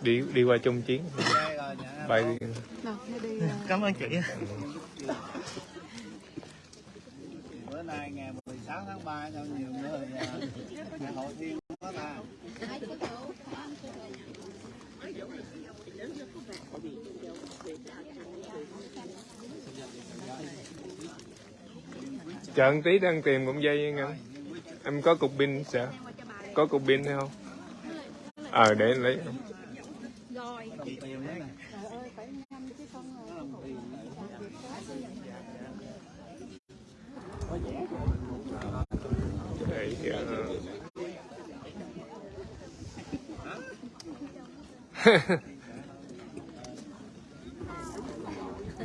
đi đi qua chung chiến. Bay cảm ơn chị. Bữa nay ngày 16 tháng 3 sao nhiều người à, ngày hội thiên quá ta. Chờ một tí đang tìm cụm dây nha em có cục pin sao? Có cục pin hay không? Ờ để em lấy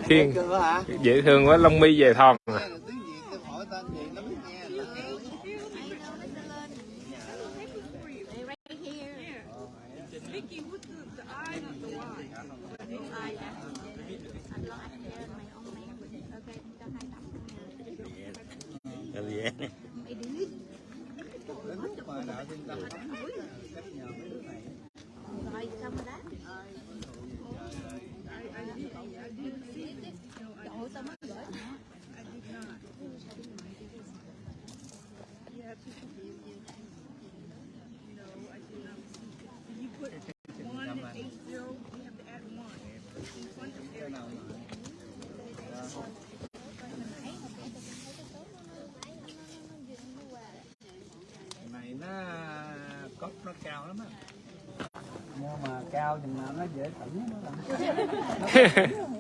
Để, ờ, dễ thương quá lông mi về thon à. tiếng việt tôi hỏi tên gì nó mới nghe gì vậy mà đạo thiên tâm cách nhờ mấy đứa này này nó cốc nó cao lắm á mua mà cao chừng nào nó dễ tỉnh nó làm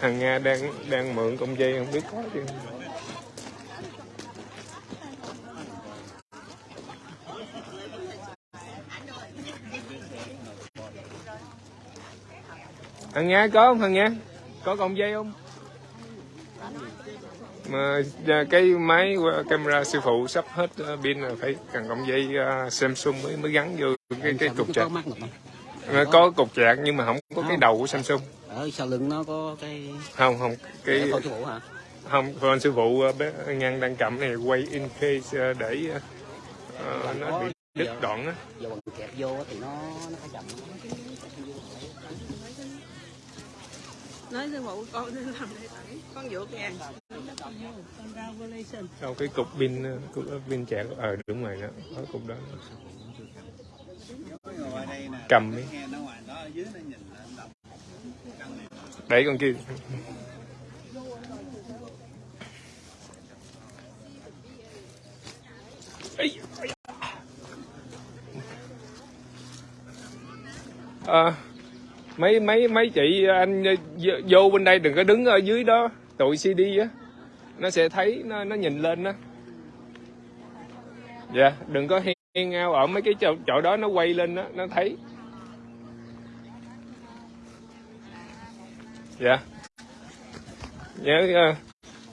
thằng nga đang đang mượn công dây không biết có chứ. Thằng nga có không thằng nga? Có cọng dây không? Mà à, cái máy camera sư phụ sắp hết à, pin là phải cần cọng dây à, Samsung mới mới gắn vô cái cái cục một nó có cục chạc nhưng mà không có cái đầu của Samsung ở sau lưng nó có cái không không cái con chú vũ hả? Không con sư phụ ờ, bé ngăn đang cầm này quay in case ờ, để ờ, nó bị đứt đoạn á. Giờ bằng kẹp vô thì nó nó phải chậm. Nói sư phụ con nên làm để tẩy con dựa kìa sau cái cục pin ờ, cục pin chạc ờ đúng rồi đó có cục đó. Ngoài đây cầm đi nghe nó ngoài đó ở dưới nó nhìn lên đọc căn này đẩy con kia À, mấy mấy mấy chị anh vô- bên đây đừng có đứng ở dưới đó tụi CD á. Nó sẽ thấy nó nó nhìn lên đó dạ đừng có hiên ao ở mấy cái chỗ, chỗ đó nó quay lên đó nó thấy. Dạ. Nhớ ờ,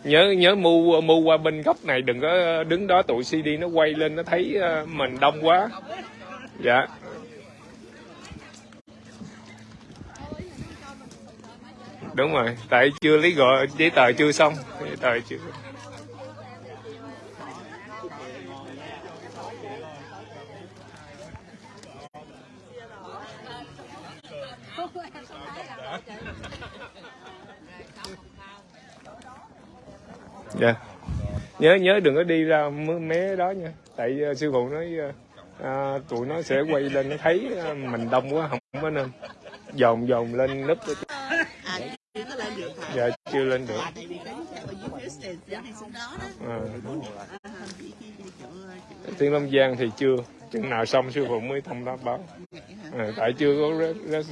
nhớ nhớ mu mu qua bên góc này, đừng có ờ, đứng đó tụi CD nó quay lên, nó thấy ờ, mình đông quá. Dạ. Đúng rồi, tại chưa lấy gọi, giấy tờ chưa xong, giấy tờ chưa dạ. Nhớ nhớ đừng có đi ra mé- mé đó nha. Tại uh, sư phụ nói uh, à, tụi nó sẽ quay lên nó thấy uh, mình đông quá không có nên dồn dồn lên núp chưa lên được dạ chưa lên được. À, thiên long giang thì chưa. Chừng nào xong sư phụ mới thông báo báo. À, tại chưa có re-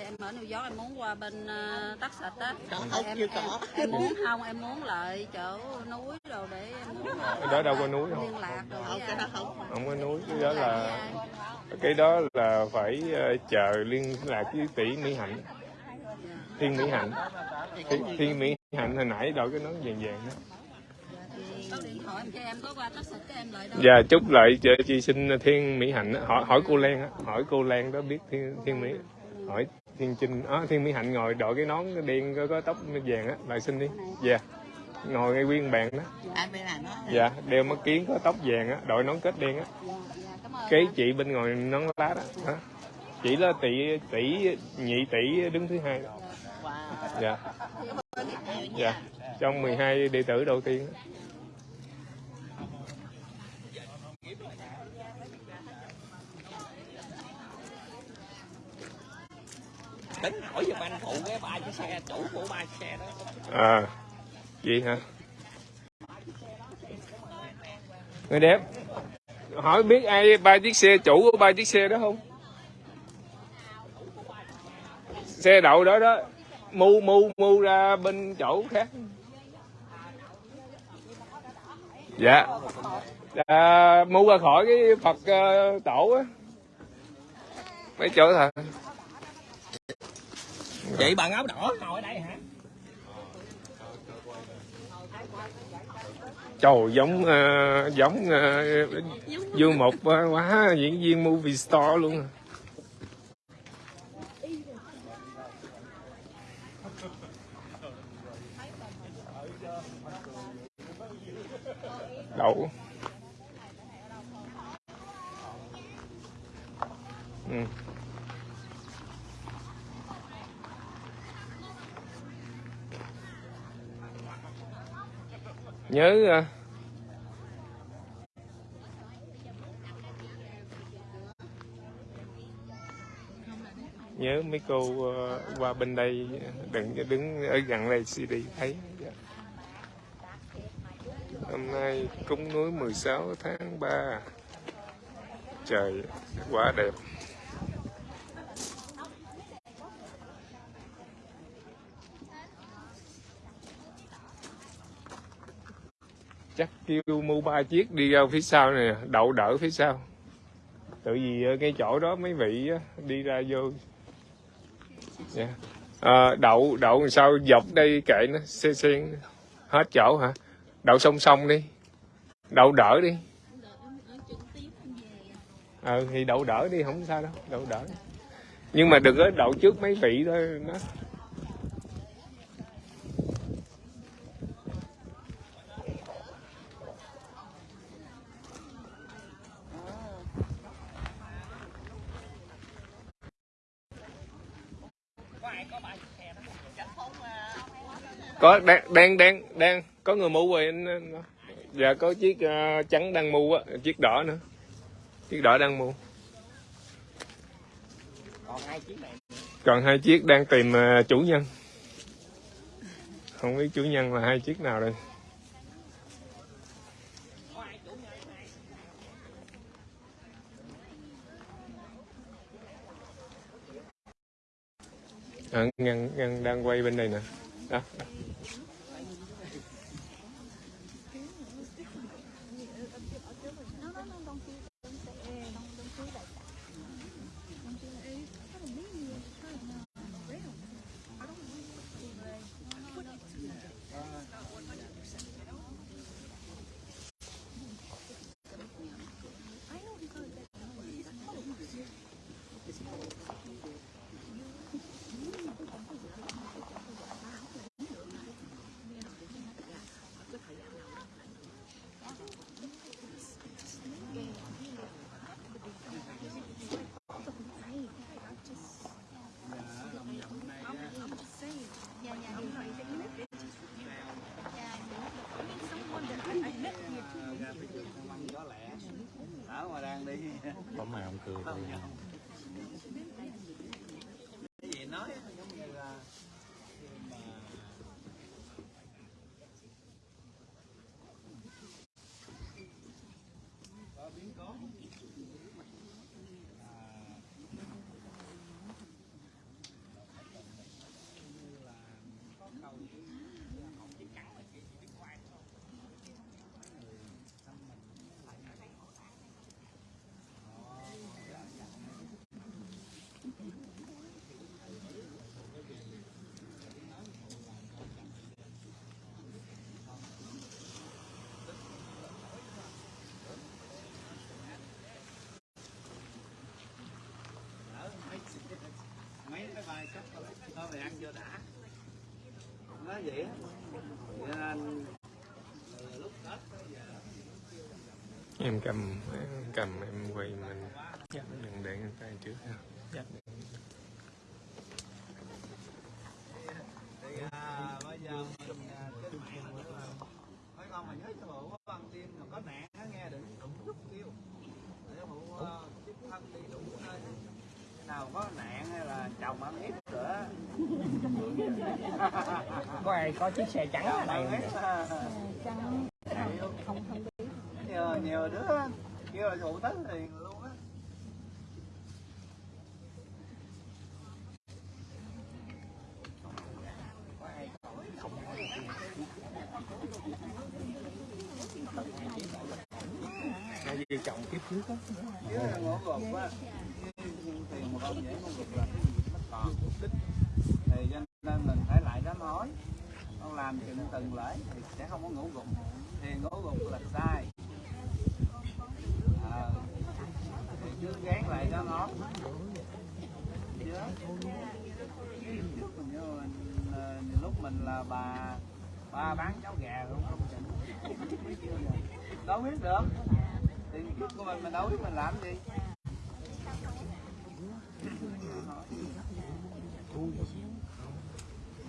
tại em ở New York em muốn qua bên uh, Sạch á. Không, em, chưa em, có. em muốn không em muốn lại chỗ núi rồi để em muốn Ở đó đâu có núi không liên lạc rồi không cái đó không. Không có núi cái đó là cái đó là phải ờ, chờ liên lạc với tỷ mỹ hạnh. Thiên mỹ hạnh. Thiên, thiên mỹ hạnh hồi nãy đội cái nón vàng vàng đó. Thì có điện thoại em cho em có qua Tắc Sạch cái em lại đâu. Dạ chúc lại cho chị xin Thiên Mỹ Hạnh. Hỏi hỏi cô Lan á, hỏi cô Lan đó biết Thiên Thiên Mỹ hỏi Thiên Trinh á Thiên Mỹ Hạnh ngồi đội cái nón đen có, có tóc vàng á lại xin đi. Dạ. Ngồi ngay nguyên bàn đó. À dạ đeo mắt kiến có tóc vàng á đội nón kết đen á. Dạ cảm ơn. Cái chị bên ngồi nón lá đó hả chỉ là tỷ tỷ nhị tỷ đứng thứ hai dạ. Dạ. Trong 12 đệ tử đầu tiên tính hỏi giùm anh phụ cái ba chiếc xe chủ của ba chiếc xe đó À, gì hả? Người đẹp, hỏi biết ai ba chiếc xe chủ của ba chiếc xe đó không? Xe đậu đó đó, mu mu mu ra bên chỗ khác. Dạ. À, mu ra khỏi cái Phật uh, tổ á. Mấy chỗ thật. Vậy bằng áo đỏ ngồi ở đây hả Trời giống uh, giống uh, Dương Mục uh, quá diễn viên movie star luôn. À. Đậu. Ừ. Nhớ à. nhớ mấy cô ờ, qua bên đây, đừng, đứng ở gần đây CD thấy. Hôm nay cúng núi 16 tháng 3 trời quá đẹp. Chắc kêu mua ba chiếc đi ra phía sau này đậu đỡ phía sau. Tự vì ờ, ngay chỗ đó mấy vị đi ra vô. Yeah. à, đậu đậu sao dọc đây kệ nó xe sen hết chỗ hả? Đậu song song đi. Đậu đỡ đi. Ờ thì đậu đỡ đi không sao đâu đậu đỡ. Nhưng mà đừng có đậu trước mấy vị thôi nó có đang đang đang đang có người mua rồi anh dạ có chiếc ờ, trắng đang mua á chiếc đỏ nữa. Chiếc đỏ đang mua. Còn hai chiếc này. Còn hai chiếc đang tìm ờ, chủ nhân. Không biết chủ nhân là hai chiếc nào đây. À, ngăn ngăn đang quay bên đây nè. Đó, đó. Mà ông cười không nhau cái gì nói giống như là khi mà có biến cố Ở mấy mấy cái bài sắp thôi. Mày ăn chưa đã. Nói vậy á. Cho nên lúc tết giờ. Em cầm em cầm em quay mình. Dắt đừng để người tay trước ha. Dắt thì à, bây giờ mình à, trên mạng nữa là mấy con mà nhớ cho bộ con tim mà có nạn á nghe đừng đụng chút kêu để bộ à, tiếp thân đi đủ nơi á. Cái nào có nạn hay là chồng ăn hiếp nữa đây có chiếc xe trắng ở đây hiếp Trắng không không biết nhiều nhiều đứa kêu là phụ tính liền luôn á. Hai vợ chồng kiếp trước á chứ là ngủ gục á. Tiền một ông dễ ngủ gục là mất còn mục đích thì cho nên mình phải lại đám hỏi con làm chừng từng lễ thì sẽ không có ngủ gục thì ngủ gục là sai à, thì cứ gán lại đám hỏi chứ trước mình nhớ mình ờ, lúc mình là bà ba bán cháo gà không không chừng đâu biết được tiền kiếp của mình mình đâu biết mình làm gì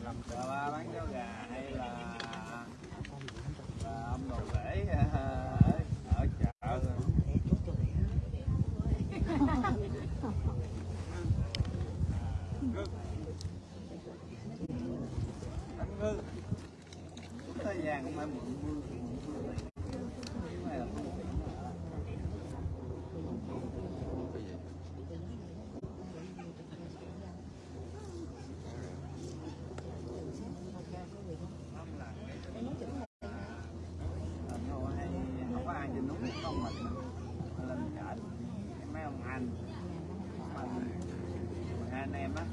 làm bà ba bán cháo gà hay là là ông đồ rễ ở, ở chợ anh ngư thời gian cũng phải mượn mưa mưa này. Cái này là không có tiền mà. Không là cái- Ờ, nhưng mà hay không có ai trên núi không mình mà lên chợ mấy ông anh mà hai anh em á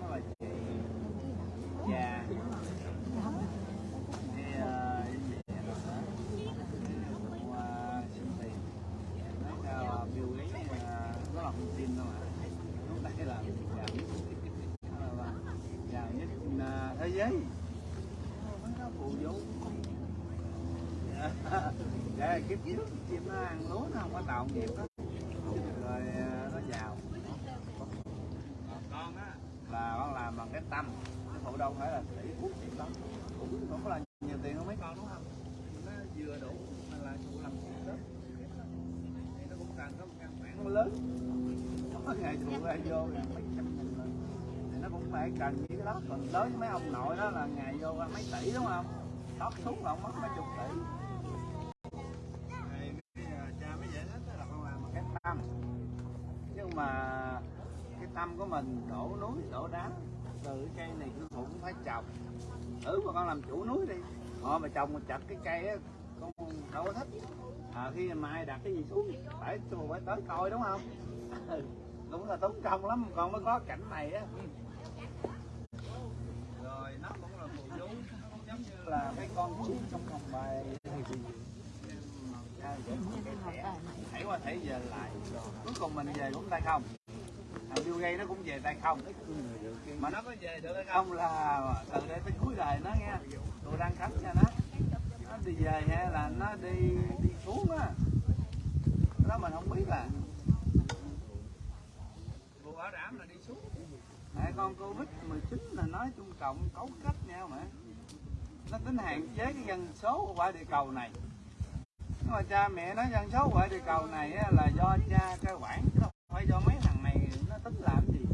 nó là chị già thì ờ, em về rồi đó Cũng, ờ, xin tiền nói sao biểu ý ờ, nó là không tin đâu mà lúc đây là giàu nhất Ờ, và giàu nhất ờ, thế giới mấy nó phụ vốn dạ kiếp trước chim nó ăn lúa nó không có tạo nghiệp đó rồi ờ, nó giàu còn con á là con làm bằng cái tâm cái phụ đâu phải là tỷ phú tiền lắm cũng không có là nhiều tiền không mấy con đúng không nó vừa đủ mà là phụ làm chuyện đó thì nó cũng cần có một căn bản nó lớn ngày phụ ra vô là mấy trăm nghìn lần thì nó cũng phải cần như cái đó còn đối với mấy ông nội đó là ngày vô là mấy tỷ đúng không tóc xuống là ông mất mấy chục tỷ cha mới con làm cái tâm nhưng mà cái tâm của mình đổ núi đổ đá từ cái cây này cứ cũng phải trồng thử mà con làm chủ núi đi họ mà trồng mà chặt cái cây á con đâu có thích à, khi mà ai đặt cái gì xuống phải tôi phải tới coi đúng không cũng là tốn công lắm, con mới có cảnh này á. Ừ. Rồi, nó cũng là phù du nó cũng giống như là cái con chim trong phòng bài. Thảy qua thảy về lại. Cuối cùng mình về cũng tay không. Thằng Bill Gates nó cũng về tay không. Mà nó có về được hay không là từ đây tới cuối đời nó nghe. Tôi đang khám cho nó. Nó đi về hay là nó đi đi xuống á. Đó mình không biết là bộ bảo đảm là đi xuống Tại con Covid 19 là nói chung Cộng cấu kết nhau mà. Nó tính hạn chế cái dân số của quả địa cầu này. Mà cha mẹ nói dân số quả địa cầu này là do cha cái quản không phải do mấy thằng này nó tính làm gì?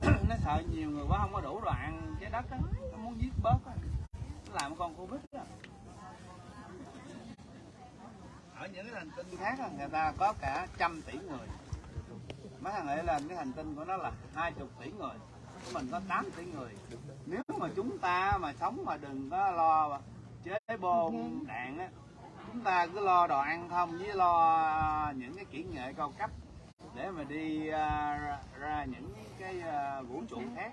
Nó sợ nhiều người quá, không có đủ đoạn trái đất á. Nó muốn giết bớt á. Làm con covid á. Ở những cái hành tinh khác người ta có cả trăm tỷ người mấy thằng ấy là cái hành tinh của nó là hai chục tỷ người của mình có 8 tỷ người. Nếu mà chúng ta mà sống mà đừng có lo chế bom đạn á chúng ta cứ lo đồ ăn không với lo à, những cái kỹ nghệ cao cấp để mà đi ra, ra những cái à, vũ trụ khác.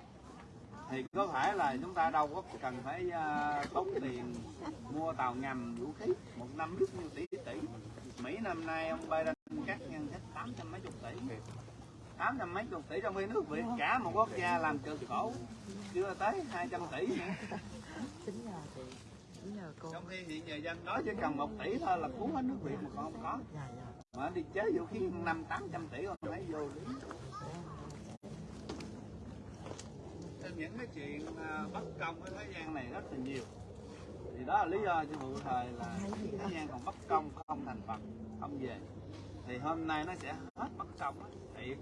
Thì có phải là chúng ta đâu có cần phải uh, tốn tiền mua tàu ngầm vũ khí một năm biết nhiêu tỷ tỷ. Mỹ năm nay ông Biden cắt ngân sách tám trăm mấy chục tỷ tám trăm mấy chục tỷ trong khi nước Việt. Cả một quốc gia làm cực khổ. Chưa tới 200 tỷ. Tính nhờ chị tính nhờ cô trong khi hiện giờ dân đó chỉ cần một tỷ thôi là cứu hết nước Việt mà còn không có. Dạ dạ. Mà đi chế vũ khí năm tám trăm tỷ còn thấy vô lý những cái chuyện à, bất công ở thế gian này rất là nhiều. Thì đó là lý do cho vụ thời là thế gian còn bất công không thành Phật không về thì hôm nay nó sẽ hết bất công á thiệt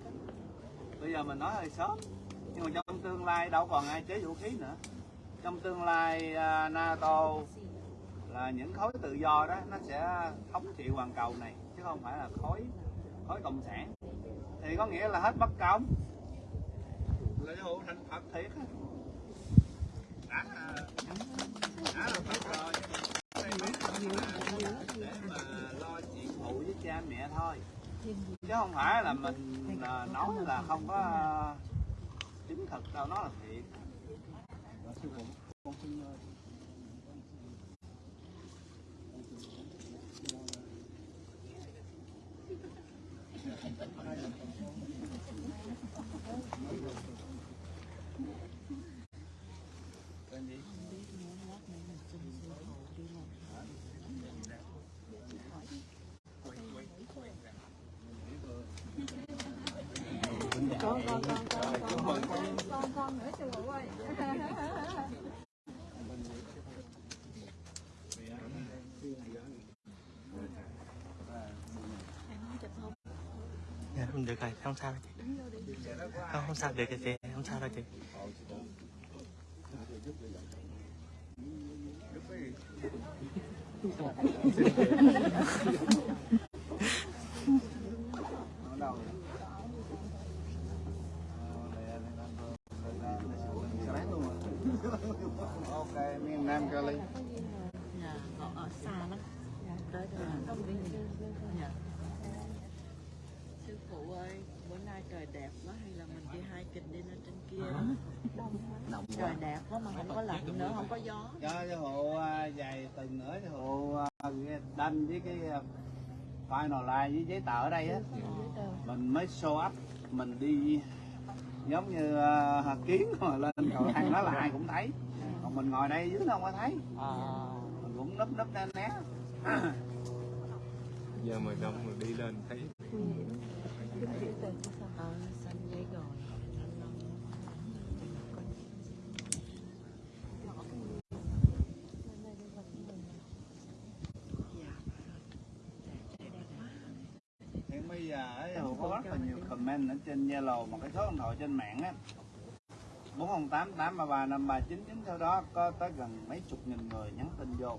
bây giờ mình nói hơi sớm. Nhưng mà trong tương lai đâu còn ai chế vũ khí nữa. Trong tương lai à, NATO là những khối tự do đó, nó sẽ thống trị hoàn cầu này, chứ không phải là khối khối cộng sản. Thì có nghĩa là hết bất công. Lễ hộ thành Phật thiệt á. Đã à, đã là Phật rồi. Để mà phụ với cha mẹ thôi chứ không phải là mình là nói là không có chính chứng thực đâu, nó là thiệt you. Con con con con con con con con nữa cho ngủ ơi dạ được rồi, không sao đâu không không sao được rồi chị, không sao đâu chị. Ở đâu vậy? Ờ, đây là Nam Vương. Đây là- đây là Quỳnh Sáng luôn rồi. Ok, miền Nam Cali. dạ họ ở xa lắm tới đây là không đi dạ sư phụ ơi bữa nay trời đẹp quá hay là mình đi hai kịch đi lên trên kia trời đẹp quá mà không có lạnh nữa không có gió cho cho hộ à, vài tuần nữa cho hộ à, đăng với cái à, final line với giấy tờ ở đây á mình mới show up mình đi giống như uh, kiến mà lên cầu thang đó là ai cũng thấy còn mình ngồi đây dưới nó không có thấy mình cũng núp núp né né giờ mà đông mà đi lên thấy ờ xanh giấy rồi hiện bây giờ ấy, Hồ có rất là nhiều comment ở trên Zalo một cái số điện thoại trên mạng á. 408 833 5399 sau đó có tới gần mấy chục nghìn người nhắn tin vô,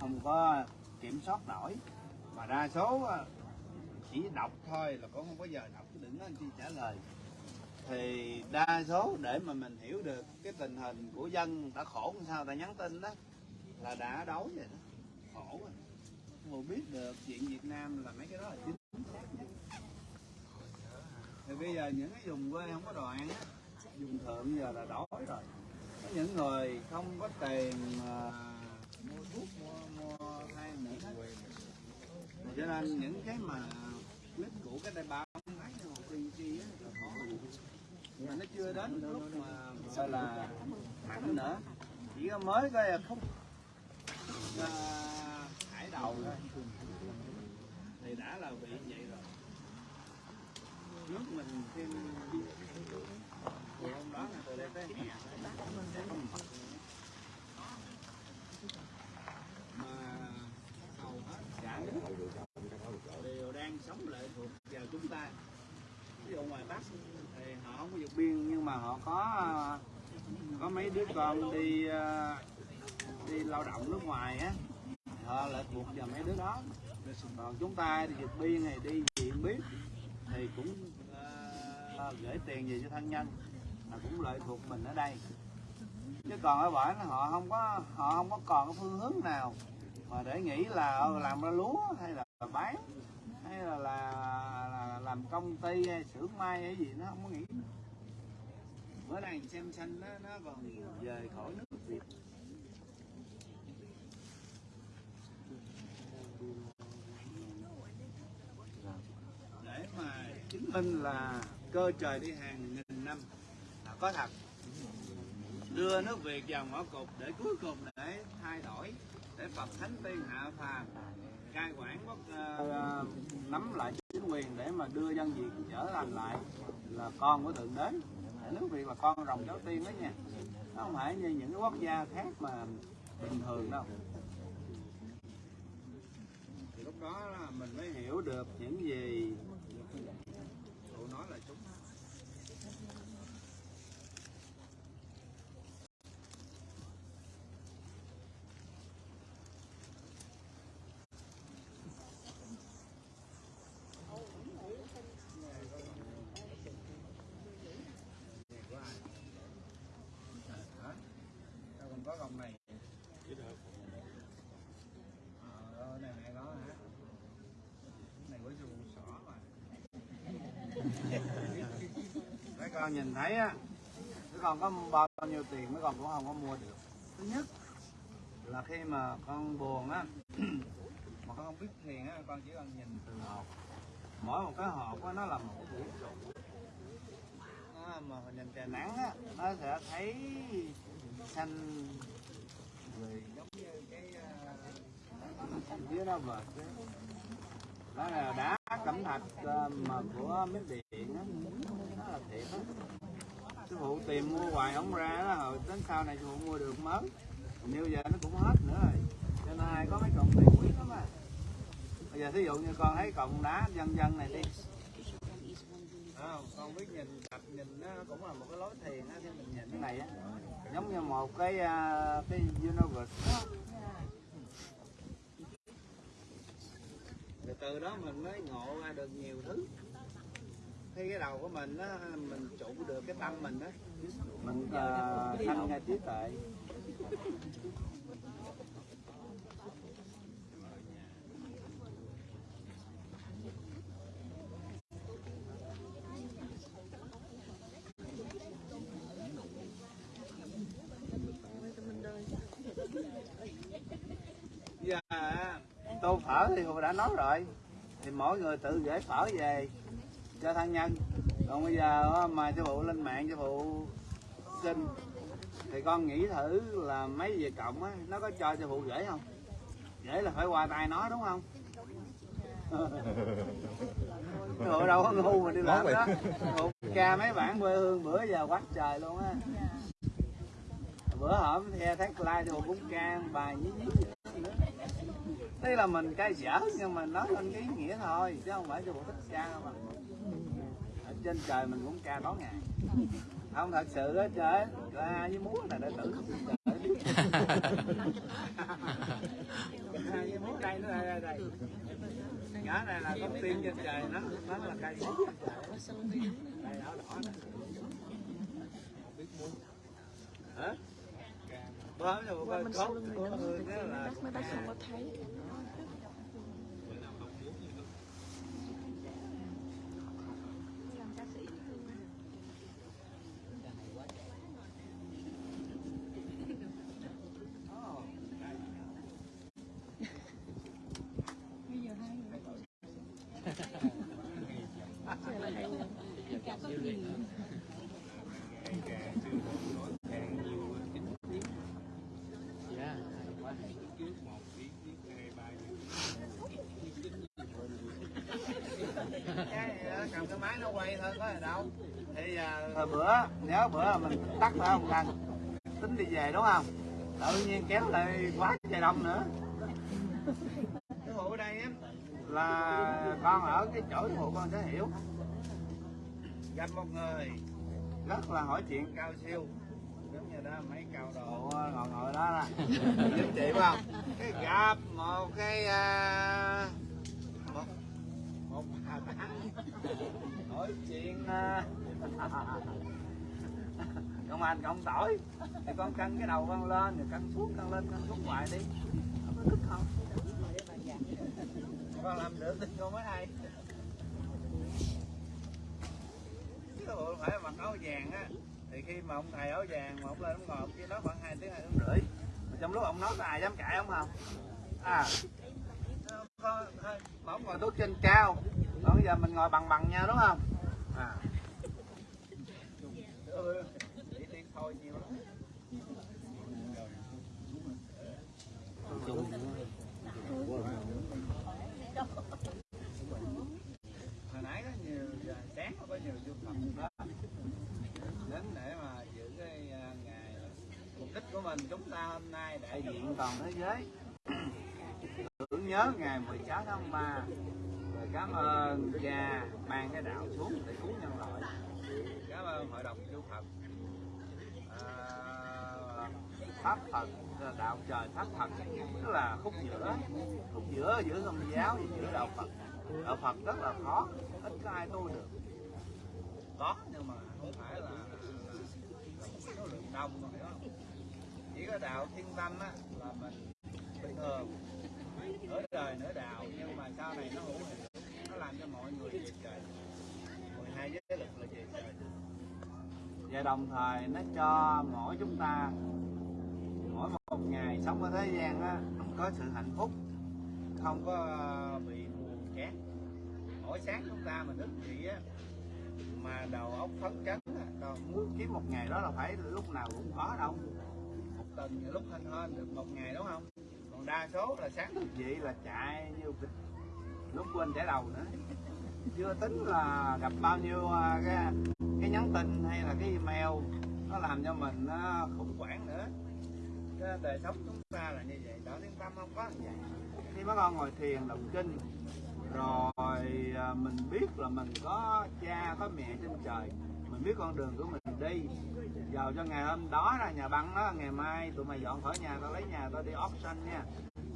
không có kiểm soát nổi. Mà đa số chỉ đọc thôi là cũng không có giờ đọc, chứ đừng nói anh chi trả lời. Thì đa số để mà mình hiểu được cái tình hình của dân đã khổ làm sao ta nhắn tin đó, là đã đói rồi đó. Khổ rồi. Mà biết được chuyện Việt Nam là mấy cái đó là chính xác nhất thì bây giờ những cái vùng quê không có đồ ăn á dùng thượng giờ là đói rồi. Có những người không có tiền mà mua thuốc mua mua than nữa cho nên những cái mà clip của cái đại không thấy hồ tiên chi á là khó mà nó chưa đến lúc mà gọi là mặn nữa. Chỉ có mới coi không à, hải đầu thôi. Thì đã là bị vậy nước mình thêm hôm đó là đẹp đấy mà hầu hết cả nước đều đang sống lệ thuộc vào chúng ta ví dụ ngoài bắc thì họ không có vượt biên nhưng mà họ có có mấy đứa con đi đi lao động nước ngoài á họ lại thuộc vào mấy đứa đó còn chúng ta thì vượt biên này đi gì biết thì cũng gửi tiền về cho thân nhân. Là cũng lợi thuộc mình ở đây. Chứ còn ở bển họ không có họ không có còn cái phương hướng nào. Mà để nghĩ là ờ, làm ra lúa hay là bán hay là, là, là làm công ty hay xưởng may hay gì nó không có nghĩ. Bữa nay xem xanh nó nó còn về khỏi nước Việt. Để mà chứng minh là cơ trời đi hàng nghìn năm. Là có thật. Đưa nước Việt vào ngõ cụt để cuối cùng để thay đổi để Phật Thánh Tiên hạ phàm cai quản quốc uh, nắm lại chính quyền để mà đưa dân Việt trở thành lại là con của thượng đế. Để nước Việt là con rồng cháu tiên đó nha. Nó không phải như những cái quốc gia khác mà bình thường đâu. Thì lúc đó là mình mới hiểu được những gì cụ nói là chúng hả? Sao còn có gồng này? Ờ, này này có hả? Này của chú xỏ mà. Mấy con nhìn thấy á, mấy con có bao nhiêu tiền mấy con cũng không có mua được. Thứ nhất là khi mà con buồn á, mà con không biết thiền á, con chỉ cần nhìn từ hộp. Mỗi một cái hộp á, nó là một cái vũ trụ nó mà nhìn trời nắng á nó sẽ thấy xanh rồi giống như cái uh, dưới đó vợt đó là đá cẩm thạch ờ, mà của miếng điện á thiệt sư phụ tìm mua hoài không ra đó rồi đến sau này sư phụ mua được mới. Như giờ nó cũng hết nữa rồi. Cho nên ai có mấy cọng tiền quý lắm à. Bây giờ thí dụ như con thấy cọng đá dân dân này đi. À, con biết nhìn tập nhìn nó cũng là một cái lối thiền á, mình nhìn cái này á. Giống như một cái à, cái universe đó. Rồi từ đó mình mới ngộ ra được nhiều thứ khi cái đầu của mình á mình trụ được cái tâm mình á. Mình uh, thanh ra trí tuệ. Giờ á, tô phở thì tôi đã nói rồi. Thì mỗi người tự gửi phở về cho thân nhân. Còn bây giờ mà sư phụ lên mạng sư phụ xin. Thì con nghĩ thử là mấy về cộng á, nó có cho sư phụ gửi không? Gửi là phải qua tay nó, đúng không? Sư phụ đâu có ngu mà đi làm đó. Sư phụ ca mấy bản quê hương bữa giờ quá trời luôn á. Bữa hổm theo thấy like sư phụ cũng ca, bài nhí nhí đây là mình cay dở nhưng mà nói lên cái ý nghĩa thôi chứ không phải cho bộ thích ca đâu mà. Ở trên trời mình cũng ca tối ngày không thật sự á trời ca với múa là đệ tử ca với múa đây nó đây đây? Nhỏ này là con tiên trên trời nó nó là ca múa đây đỏ đỏ này hả? Hôm rồi coi cốt của người là cái cầm cái máy nó quay thôi có gì đâu thì uh, bữa nếu bữa mình tắt phải không cần tính đi về đúng không tự nhiên kéo lại quá trời đông nữa cái hộ ở đây á là con ở cái chỗ cái hộ con sẽ hiểu gặp một người rất là hỏi chuyện cao siêu giống như đó mấy cao độ ngồi ngồi đó là giúp chị phải không cái gặp một cái uh, nói chuyện à. công anh cộng tỏi thì con cân cái đầu con lên, rồi cân xuống cân lên cân xuống hoài đi. Không có đứt không? Con làm được thì con mới hay. Chứ không phải mặc áo vàng á, thì khi mà ông thầy áo vàng mà ông lên ông ngồi, ông kia nói khoảng hai tiếng hai tiếng rưỡi. Mà trong lúc ông nói có ai dám cãi à. không? Không à mà ông ngồi tốt trên cao còn bây giờ mình ngồi bằng bằng nhau đúng không? À. Hồi nãy có nhiều sáng có nhiều du khách đó. Đến để mà giữ cái à, ngày mục đích của mình chúng ta hôm nay đại diện toàn thế giới. Tưởng nhớ ngày 16 tháng 3 cảm ơn cha mang cái đạo xuống để cứu nhân loại. Cảm ơn hội đồng chư Phật. À, pháp Phật đạo trời pháp Phật tức là khúc giữa khúc giữa giữa tôn giáo và giữa đạo Phật. Đạo Phật rất là khó ít có ai tu được. Có nhưng mà không phải là số lượng đông mà hiểu không chỉ có đạo thiên tâm á là mình bình thường. Nửa đời nửa đạo nhưng mà sau này nó hữu làm cho mọi người về trời. 12 giới lực là về trời. Và đồng thời nó cho mỗi chúng ta, mỗi một ngày sống ở thế gian á, có sự hạnh phúc, không có bị buồn chán. Mỗi sáng chúng ta mà thức dậy á, mà đầu óc phấn chấn còn muốn kiếm một ngày đó là phải lúc nào cũng khó đâu. Một tuần nhiều lúc hên hên được một ngày, đúng không? Còn đa số là sáng thức dậy là chạy như vịt lúc quên trả đầu nữa. Chưa tính là gặp bao nhiêu à, cái, cái nhắn tin hay là cái email nó làm cho mình nó khủng hoảng nữa. Cái đời sống chúng ta là như vậy đỡ yên tâm không có như vậy. Khi mấy con ngồi thiền đọc kinh rồi à, mình biết là mình có cha có mẹ trên trời mình biết con đường của mình đi. Vào cho ngày hôm đó là nhà băng đó ngày mai tụi mày dọn khỏi nhà tao lấy nhà tao đi option nha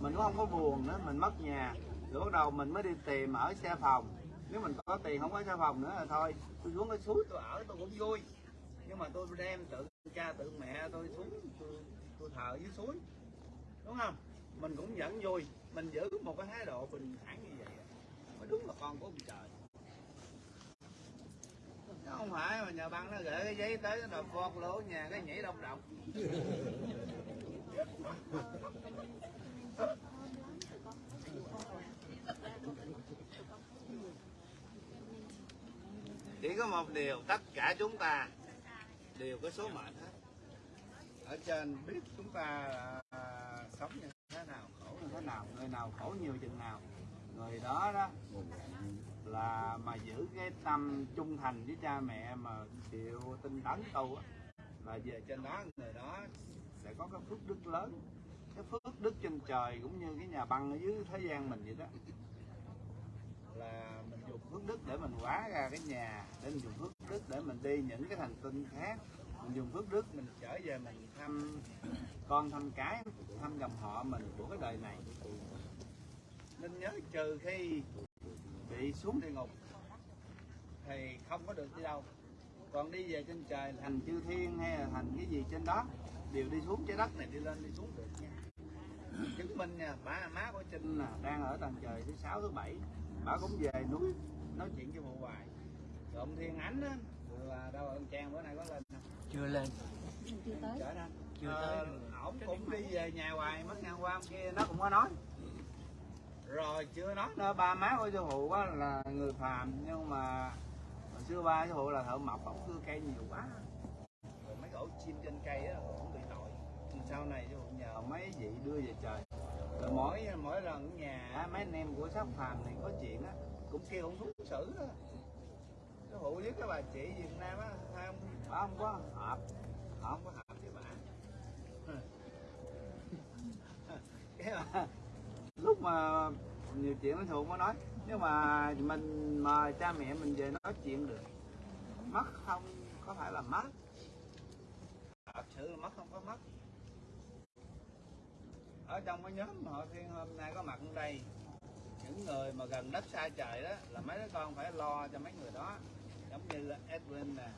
mình cũng không có buồn nữa mình mất nhà. Rồi bắt đầu mình mới đi tìm ở xe phòng. Nếu mình có tiền không có xe phòng nữa là thôi. Tôi xuống cái suối tôi ở tôi cũng vui. Nhưng mà tôi đem tự cha tự mẹ tôi xuống tôi, tôi thờ dưới suối. Đúng không? Mình cũng vẫn vui. Mình giữ một cái thái độ bình thản như vậy mới đúng là con của ông trời. Nó không phải mà nhà băng nó gửi cái giấy tới nó đập vọt lỗ nhà cái nhảy đông động chỉ có một điều tất cả chúng ta đều có số mệnh hết. Ở trên biết chúng ta à, sống như thế nào khổ như thế nào người nào khổ nhiều chừng nào. Người đó đó là mà giữ cái tâm trung thành với cha mẹ mà chịu tinh tấn tu là về trên đó người đó sẽ có cái phước đức lớn phước đức trên trời cũng như cái nhà băng ở dưới thế gian mình vậy đó. Là mình dùng phước đức để mình hóa ra cái nhà, để mình dùng phước đức để mình đi những cái thành tinh khác. Mình dùng phước đức mình trở về mình thăm con thăm cái, thăm dòng họ mình của cái đời này. Nên nhớ trừ khi bị xuống địa ngục thì không có được đi đâu. Còn đi về trên trời thành chư thiên hay là thành cái gì trên đó, đều đi xuống trái đất này, đi lên, đi xuống được nha chứng minh nha bà má của trinh là đang ở tầng trời thứ sáu thứ bảy. Bà cũng về núi nói chuyện với bộ hoài. Ông thiên ánh á là đâu ông trang bữa nay có lên không? Chưa lên. Chưa tới. Chở Chưa Ờ, tới. Được. ổng cũng đi về nhà hoài mất hôm qua hôm kia nó cũng có nói. Rồi chưa nói nữa ba má của sư phụ á là người phàm nhưng mà hồi xưa ba sư phụ là thợ mộc ổng cưa cây nhiều quá. Rồi mấy cái ổ chim trên cây á sau này sư cũng nhờ mấy vị đưa về trời. Rồi mỗi mỗi lần nhà mấy anh em của sắc phàm này có chuyện á, cũng kêu ông thú xử á. Cái hụ với cái bà chị Việt Nam á, hai ông, bà không có hợp họ không có hợp với bà. Cái mà lúc mà nhiều chuyện nó thường có nói nhưng mà mình mà cha mẹ mình về nói chuyện được, mất không, có phải là mất. Thật sự là mất không có mất ở trong cái nhóm họ thiên hôm nay có mặt ở đây những người mà gần đất xa trời đó là mấy đứa con phải lo cho mấy người đó giống như là Edwin nè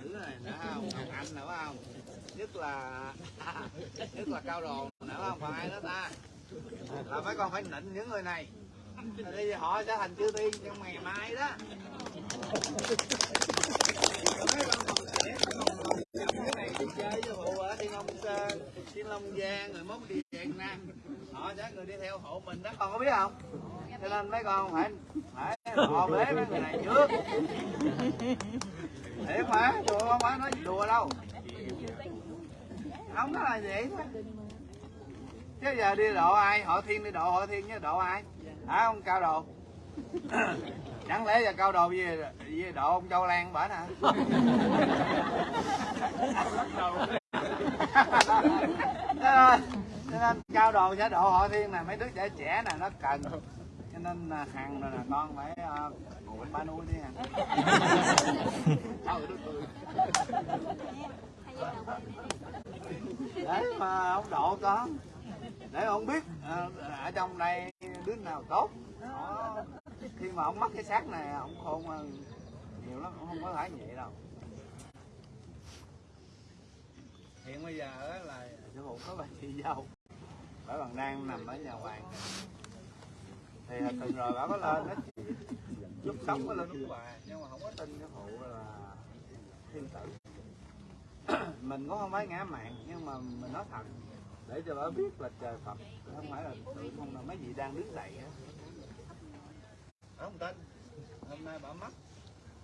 thử này nữa không Ngọc Anh nữa không nhất là nhất là cao đồ nữa không còn ai nữa ta là mấy con phải nịnh những người này bây đi họ sẽ thành chư tiên trong ngày mai đó mấy con còn trẻ còn cái này đi chơi với phụ ở thiên long sơn thiên long giang rồi mốt đi việt nam họ sẽ người đi theo hộ mình đó. Con có biết không? Cho nên mấy con phải phải họ bế mấy người này trước. Thiệt mà đùa không phải nói đùa đâu. Không có là vậy thôi. Chứ giờ đi độ ai? Họ thiên đi độ họ thiên với độ ai? Hả ông cao đồ? Chẳng lẽ giờ cao đồ với, với độ ông châu lan bển hả nên, cho nên cao đồ sẽ độ họ thiên này mấy đứa trẻ trẻ này nó cần. Cho nên là hằng rồi là con phải uh, ba nuôi đi à. hằng để mà ông độ con để ông biết uh, ở trong đây đứa nào tốt. Đó. khi mà ông mất cái xác này ông khôn hơn nhiều lắm ông không có phải vậy đâu. Hiện bây giờ là sư phụ có bà chị dâu bà còn đang nằm ở nhà hoàng. Thì tuần rồi bà có lên đó. Lúc sống có lên lúc bà nhưng mà không có tin cái phụ là thiên tử. Mình cũng không phải ngã mạng nhưng mà mình nói thật để cho bà biết là trời Phật không phải là tự không là mấy vị đang đứng dậy á. Không tin. Hôm nay bà mất.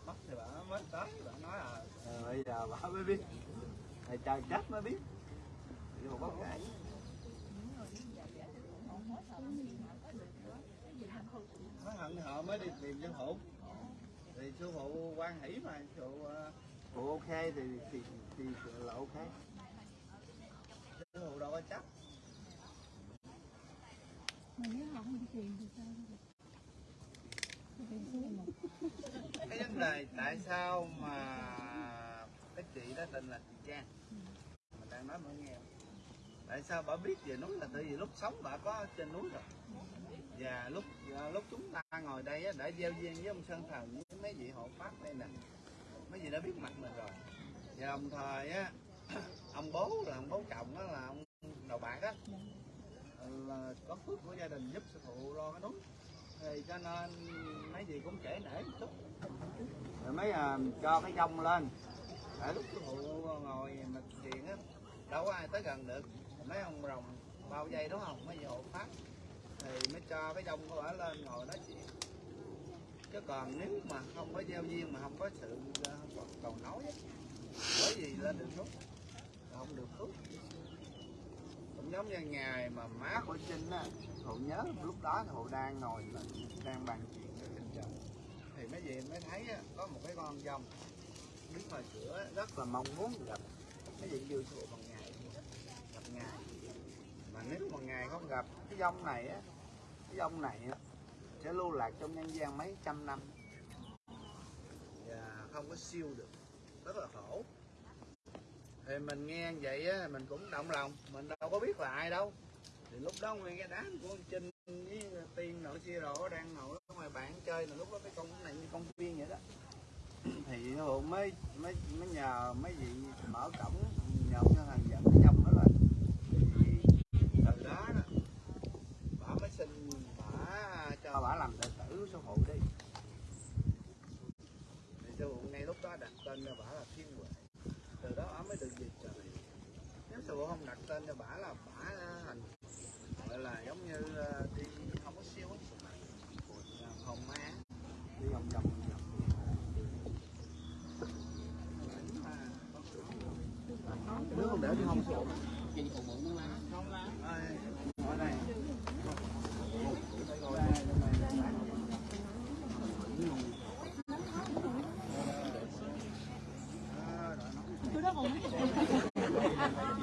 Mất thì bà mới tới bà nói là ờ, bây giờ bà mới biết. Thầy trời trách mới biết. Thì một kể mới hận họ mới đi tìm sư phụ thì sư phụ quan hỷ mà sư phụ phụ ok thì thì thì là ok sư phụ đâu có chấp cái vấn đề tại sao mà cái chị đó tên là chị Trang? Mình đang nói mọi nghe tại sao bà biết về núi là tại vì lúc sống bà có trên núi rồi. Và lúc à, lúc chúng ta ngồi đây đã giao duyên với ông Sơn Thần với mấy vị hộ pháp đây nè. Mấy vị đã biết mặt mình rồi. Và đồng thời á ông bố là ông bố chồng đó là ông đầu bạc á. Là có phước của gia đình giúp sư phụ lo cái núi. Thì cho nên mấy gì cũng trễ nể một chút. Rồi mấy à, cho cái dông lên. Để lúc sư phụ ngồi mà chuyện á đâu có ai tới gần được mấy ông rồng bao dây đúng không? Mấy vị hộ thì mới cho cái dông của ở lên ngồi nói chuyện. Chứ còn nếu mà không có gieo duyên mà không có sự ờ, cầu nói á, bởi vì lên được phước không được phước cũng giống như ngày mà má của Trinh á Hụ nhớ lúc đó thì đang ngồi là đang bàn chuyện với Trinh chồng. Thì mấy gì mới thấy á, có một cái con dông đứng ngoài cửa rất là mong muốn gặp. Mấy gì kêu Hụ bằng ngày gặp ngày mà nếu mà ngày không gặp cái dông này á cái dông này á, sẽ lưu lạc trong nhân gian mấy trăm năm. Và không có siêu được. Rất là khổ. Thì mình nghe vậy á mình cũng động lòng. Mình đâu có biết là ai đâu. Thì lúc đó nguyên cái đám của trinh với tiên nội chia rổ đang ngồi ở ngoài bạn chơi là lúc đó cái con này như công viên vậy đó. Thì hồn mới mới mới nhờ mấy vị mở cổng nhờ cho thằng dẫn cái dông đó lên thì từ đó đó bà mới xin bà cho bà làm đệ tử sư phụ đi thì sư phụ ngay lúc đó đặt tên cho bà là thiên huệ. Từ đó bà mới được về trời. Nếu sư phụ không đặt tên cho bà là bà thành gọi là giống như ờ, đi không có siêu ấy Là hồn ma đi vòng vòng vòng vòng nếu không để thì không phụ không lá ở đây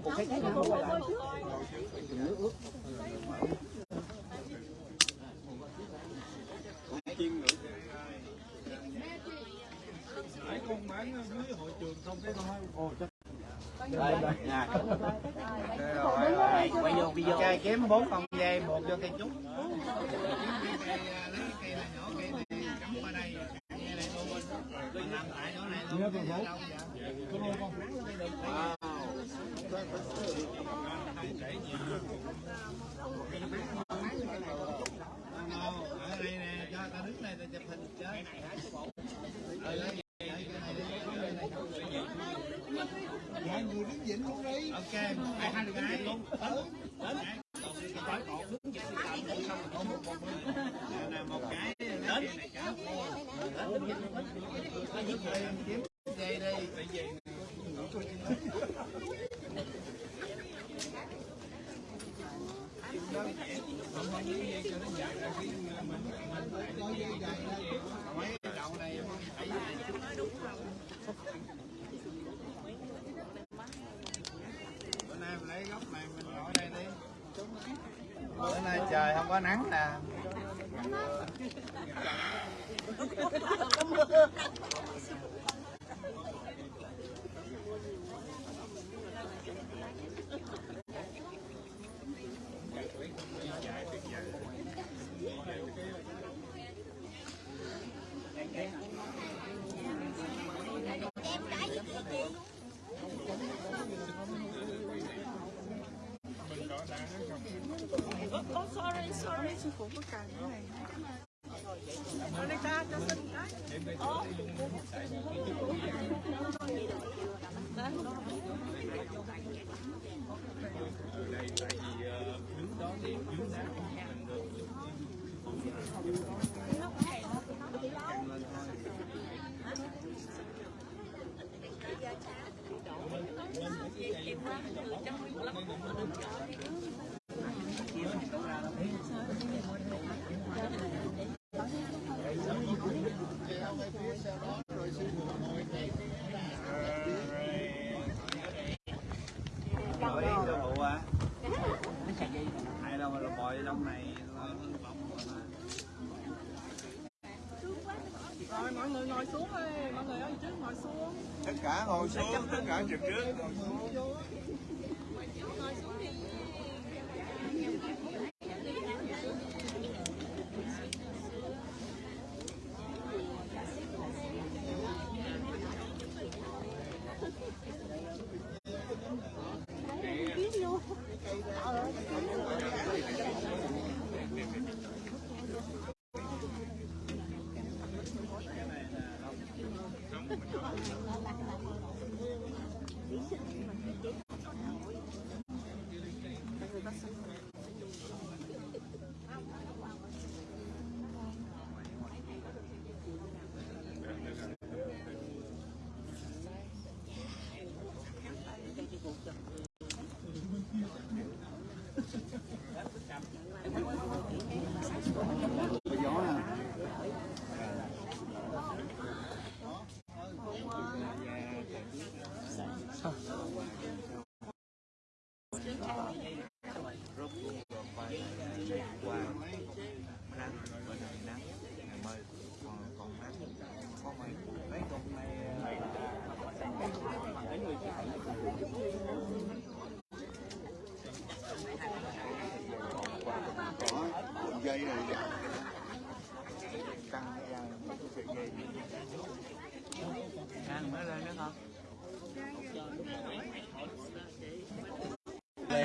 好。luôn đi ok hai hai được luôn đến đến tới còn đứng vịnh thì xong rồi một một là một cái đến đến ngồi xuống tất cả trực trước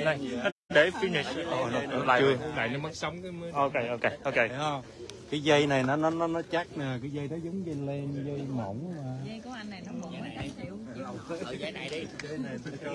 này. Để finish. Oh, nó, ờ, nó lại lại nó mất sống cái mới ok ok ok. Thấy không? cái dây này nó nó nó nó chắc nè cái dây nó giống dây len dây mỏng mà. Dây của anh này nó mỏng mấy triệu ở dây này đi. Dây này tôi chơi.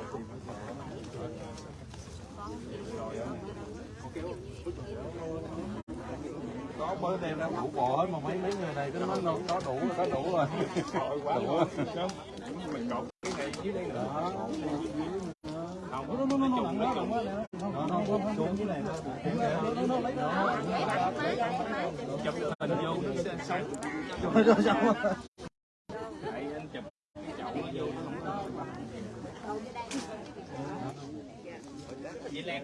bữa đem ra đủ bộ hết mà mấy mấy người này cái nó có đủ rồi có đủ rồi. Đủ rồi mình cột cái này dưới đây không, nó nó nó nó nặng đó nặng quá nó nó nó xuống dưới này nó nó lấy nó chụp hình vô nó sẽ sống anh chụp chậu nó vô nó không có dãy len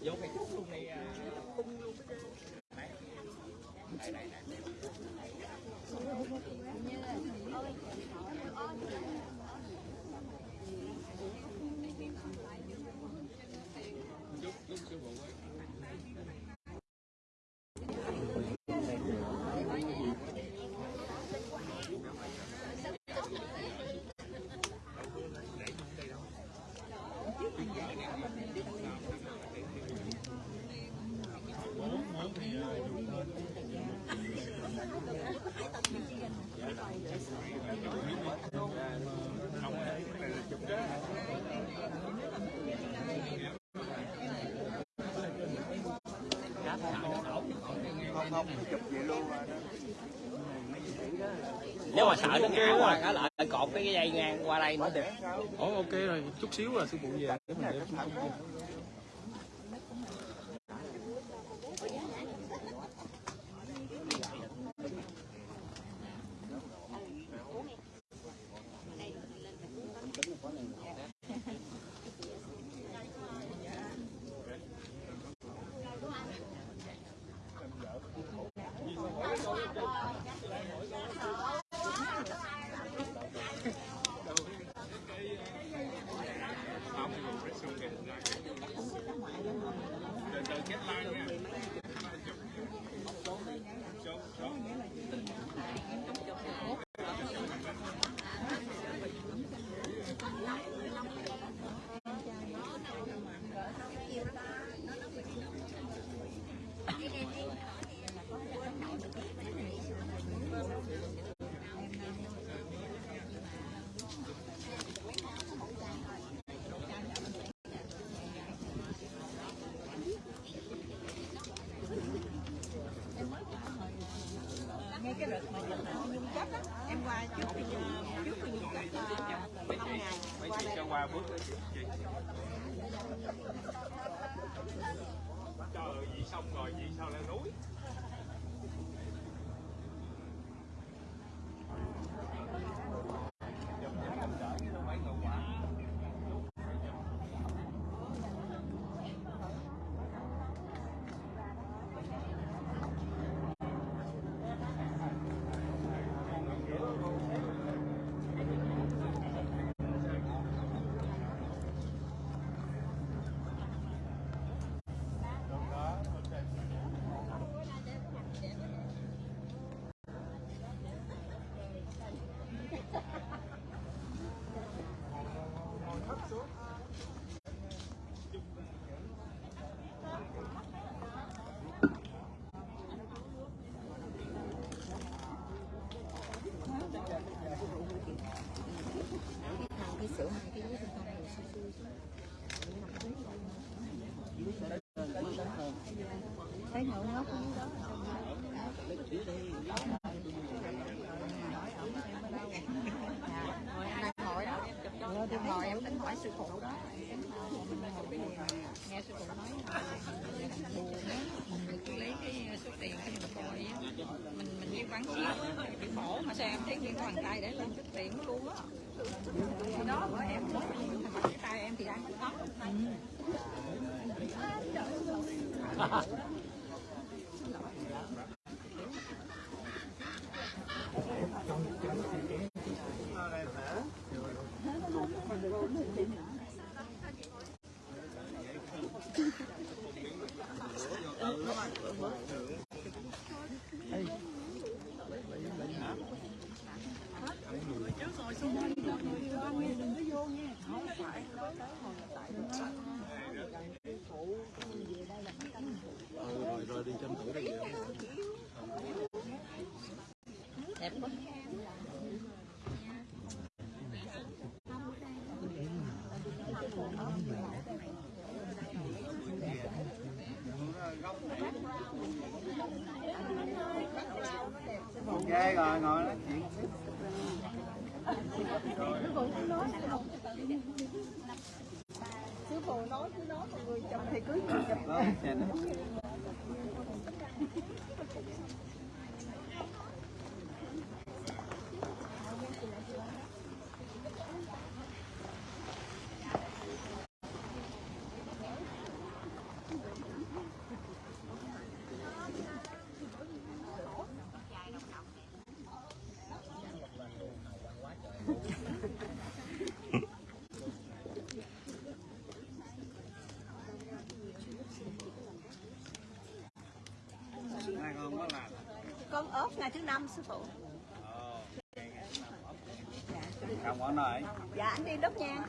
vô cái chút luôn này à nếu mà sợ nó ngã qua cả lại cột cái dây ngang qua đây nữa được Ồ ok rồi chút xíu là sư phụ về. Để mình để em ngồi em tính hỏi sư phụ đó. Em nghe sư phụ nói buồn á. Mình cứ lấy cái số tiền cái mình coi á mình mình bán xíu bị khổ mà sao em thấy cái bàn tay để lên cái tiệm luôn á. Thì đó của em cái tay em thì ăn không có rồi rồi đi tranh thủ đi đẹp quá ok rồi ngồi nói chuyện sư phụ nói cứ nói mọi người chồng thì cưới người chồng đó xem đó. hai con có làm con ốp ngày thứ năm sư phụ. Không có nói dạ anh đi đốt nhang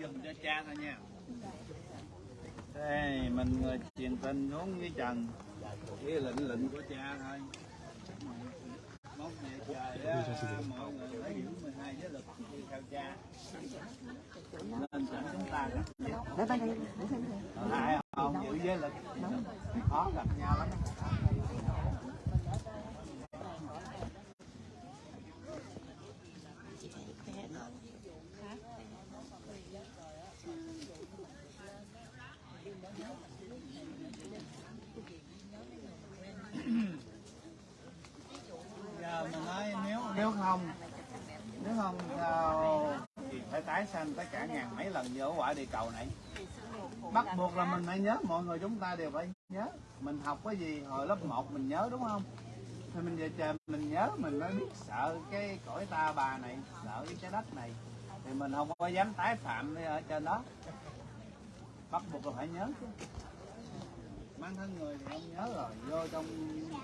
mình dùm cho cha thôi nha. Đây mình người truyền tin xuống với trần. Cái lệnh lệnh của cha thôi mốt về trời á mọi người lấy giữ 12 giới lực đi theo cha nên chẳng chúng ta gặp nhau hai không giữ giới lực khó gặp nhau lắm giờ mình nói nếu nếu không nếu không sao thì phải tái cả ngàn mấy lần như ở quả địa cầu này. Bắt buộc là mình phải nhớ, mọi người chúng ta đều phải nhớ. Mình học cái gì hồi lớp 1 mình nhớ, đúng không? Thì mình về trời mình nhớ, mình mới biết sợ cái cõi ta bà này, sợ cái trái đất này. Thì mình không có dám tái phạm ở trên đó. Bắt buộc là phải nhớ. Chứ mang thân người thì không nhớ rồi, vô trong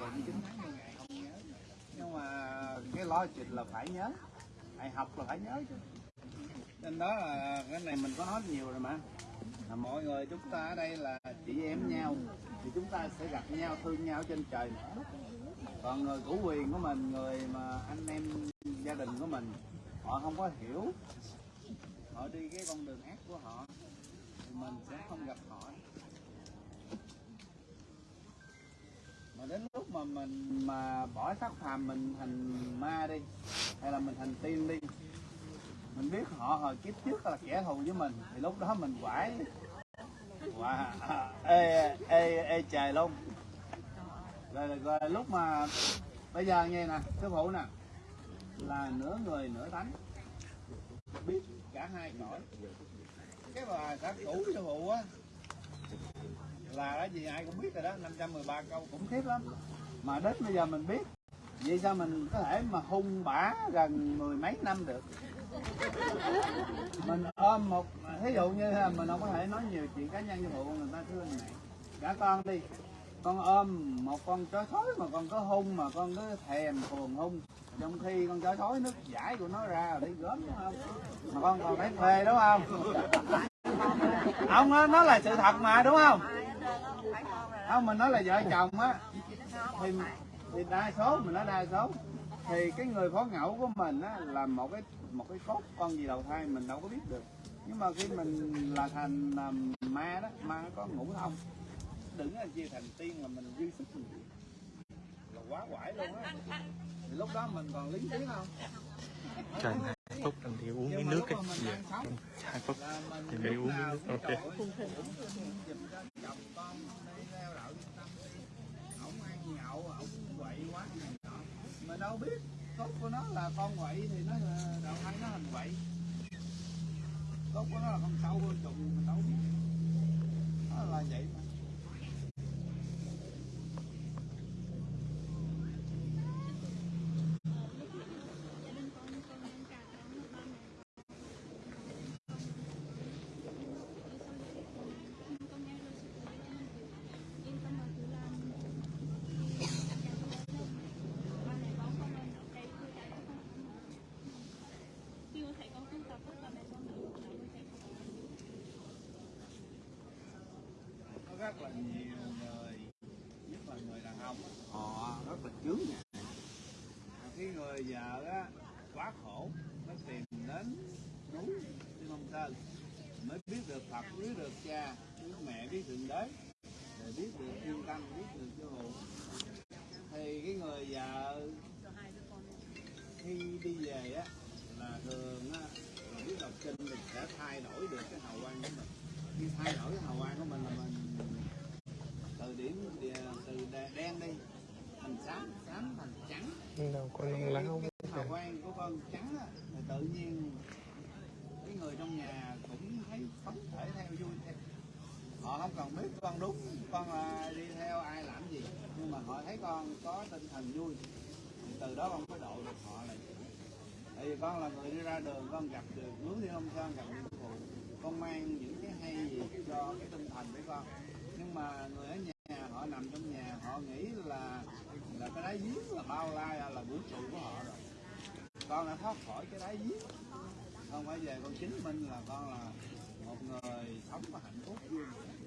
bụng chín tháng mười ngày không nhớ. Nhưng mà cái lo chuyện là phải nhớ. Phải học là phải nhớ chứ nên đó là cái này mình có nói nhiều rồi mà. Là mọi người chúng ta ở đây là chị em nhau, thì chúng ta sẽ gặp nhau, thương nhau trên trời. Nữa còn người cũ quyền của mình, người mà anh em gia đình của mình, họ không có hiểu. Họ đi cái con đường ác của họ, thì mình sẽ không gặp họ. Mà đến lúc mà mình, mà bỏ sắc phàm mình thành ma đi, hay là mình thành tiên đi mình biết họ hồi kiếp trước là kẻ thù với mình. Thì lúc đó mình quải. Wow. ê, ê, ê trời luôn rồi, rồi, rồi lúc mà bây giờ nghe nè sư phụ nè. Là nửa người nửa tánh biết cả hai cõi cái bà cả cũ sư phụ á là cái gì ai cũng biết rồi đó 513 câu cũng khiếp lắm. Mà đến bây giờ mình biết. Vậy sao mình có thể mà hung bả gần mười mấy năm được? Mình ôm một, thí dụ như là mình không có thể nói nhiều chuyện cá nhân với bộ người ta thương này. Cả con đi. Con ôm một con chó sói mà con có hung, mà con cứ thèm thuồng hung. Trong khi con chó sói nước giải của nó ra rồi đi gớm, đúng không? Mà con còn phải thuê, đúng không? Không nó là sự thật mà, đúng không? Không, mình nói là vợ chồng á. Thì thì đa số, mình nói đa số. Thì cái người phó ngẫu của mình á là một cái một cái cốt con gì đầu thai mình đâu có biết được nhưng mà khi mình là thành à, ma đó ma có ngũ thông đừng là chia thành tiên là mình dư sức mình là quá quải luôn á thì lúc đó mình còn lý trí không trời hai phút anh thì uống miếng nước cái dạ hai phút là thì phải uống miếng nước ok đi đi này mình đâu biết cốt của nó là con quậy thì nó ờ, đậu hay nó hình quậy. Cốt của nó là con sâu con trùng mình đâu biết. Nó là vậy mà. Rất là nhiều người nhất là người đàn ông. Á, họ rất là chướng ngại. Khi người vợ á quá khổ nó tìm đến núi trên Long Sơn mới biết được Phật biết được cha biết mẹ biết thượng đế. Để biết được thiên tâm biết được chư hữu. thì cái người vợ khi đi về á là thường á là biết đọc kinh thì sẽ thay đổi được cái hào quang của mình. Khi thay đổi cái hào quang của mình là mình từ điểm từ đen đi thành xám thành trắng. Đâu có nông láo hào quang của con trắng á, thì tự nhiên cái người trong nhà cũng thấy phấn khởi theo vui theo. Họ không cần biết con đúng con là đi theo ai làm gì. Nhưng mà họ thấy con có tinh thần vui. Thì từ đó con mới độ được họ này tại vì con là người đi ra đường con gặp được hướng thiên ông sơn gặp những phụ con mang những cái hay gì cho cái tinh thần của con. Nhưng mà người ở nhà họ nằm trong nhà họ nghĩ là là cái đáy giếng là bao la là vũ trụ của họ rồi. Con đã thoát khỏi cái đáy giếng. Con phải về con chứng minh là con là một người sống và hạnh phúc. Vui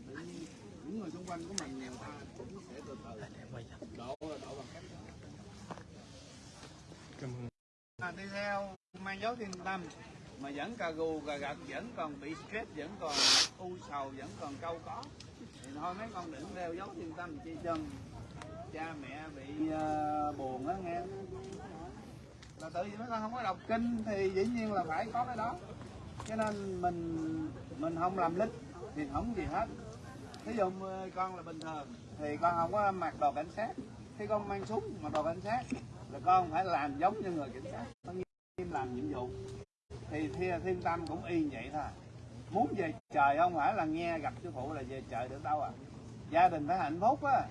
tự nhiên những người xung quanh của mình người ta cũng sẽ từ từ độ độ bằng cách đó. cảm ơn. À, đi theo mang dấu thiên tâm. Mà vẫn cà gù cà gật vẫn còn bị stress vẫn còn u sầu vẫn còn câu có. Thì thôi mấy con đừng đeo dấu thiên tâm chi chân cha mẹ bị uh, buồn á nghe. Là tự nhiên mấy con không có đọc kinh thì dĩ nhiên là phải có cái đó. Cho nên mình mình không làm lít thì không gì hết. Ví dụ con là bình thường thì con không có mặc đồ cảnh sát. Khi con mang súng mặc đồ cảnh sát là con phải làm giống như người cảnh sát. Con nghiêm làm nhiệm vụ. Thì thiên, thiên tâm cũng y vậy thôi. Muốn về trời không phải là nghe gặp sư phụ là về trời được đâu à. Gia đình phải hạnh phúc á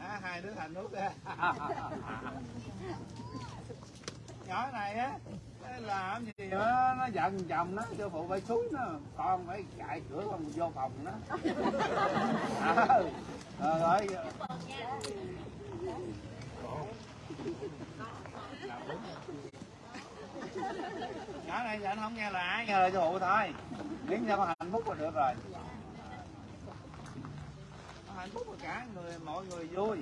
à, hai đứa hạnh phúc á nhỏ này á làm gì đó, nó giận chồng nó sư phụ phải xuống nó con phải chạy cửa con vô phòng nó. À, rồi. Nhỏ này giờ anh không nghe là ai nghe lời sư phụ thôi. Miễn cho con hạnh phúc là được rồi hạnh phúc là cả người mọi người vui.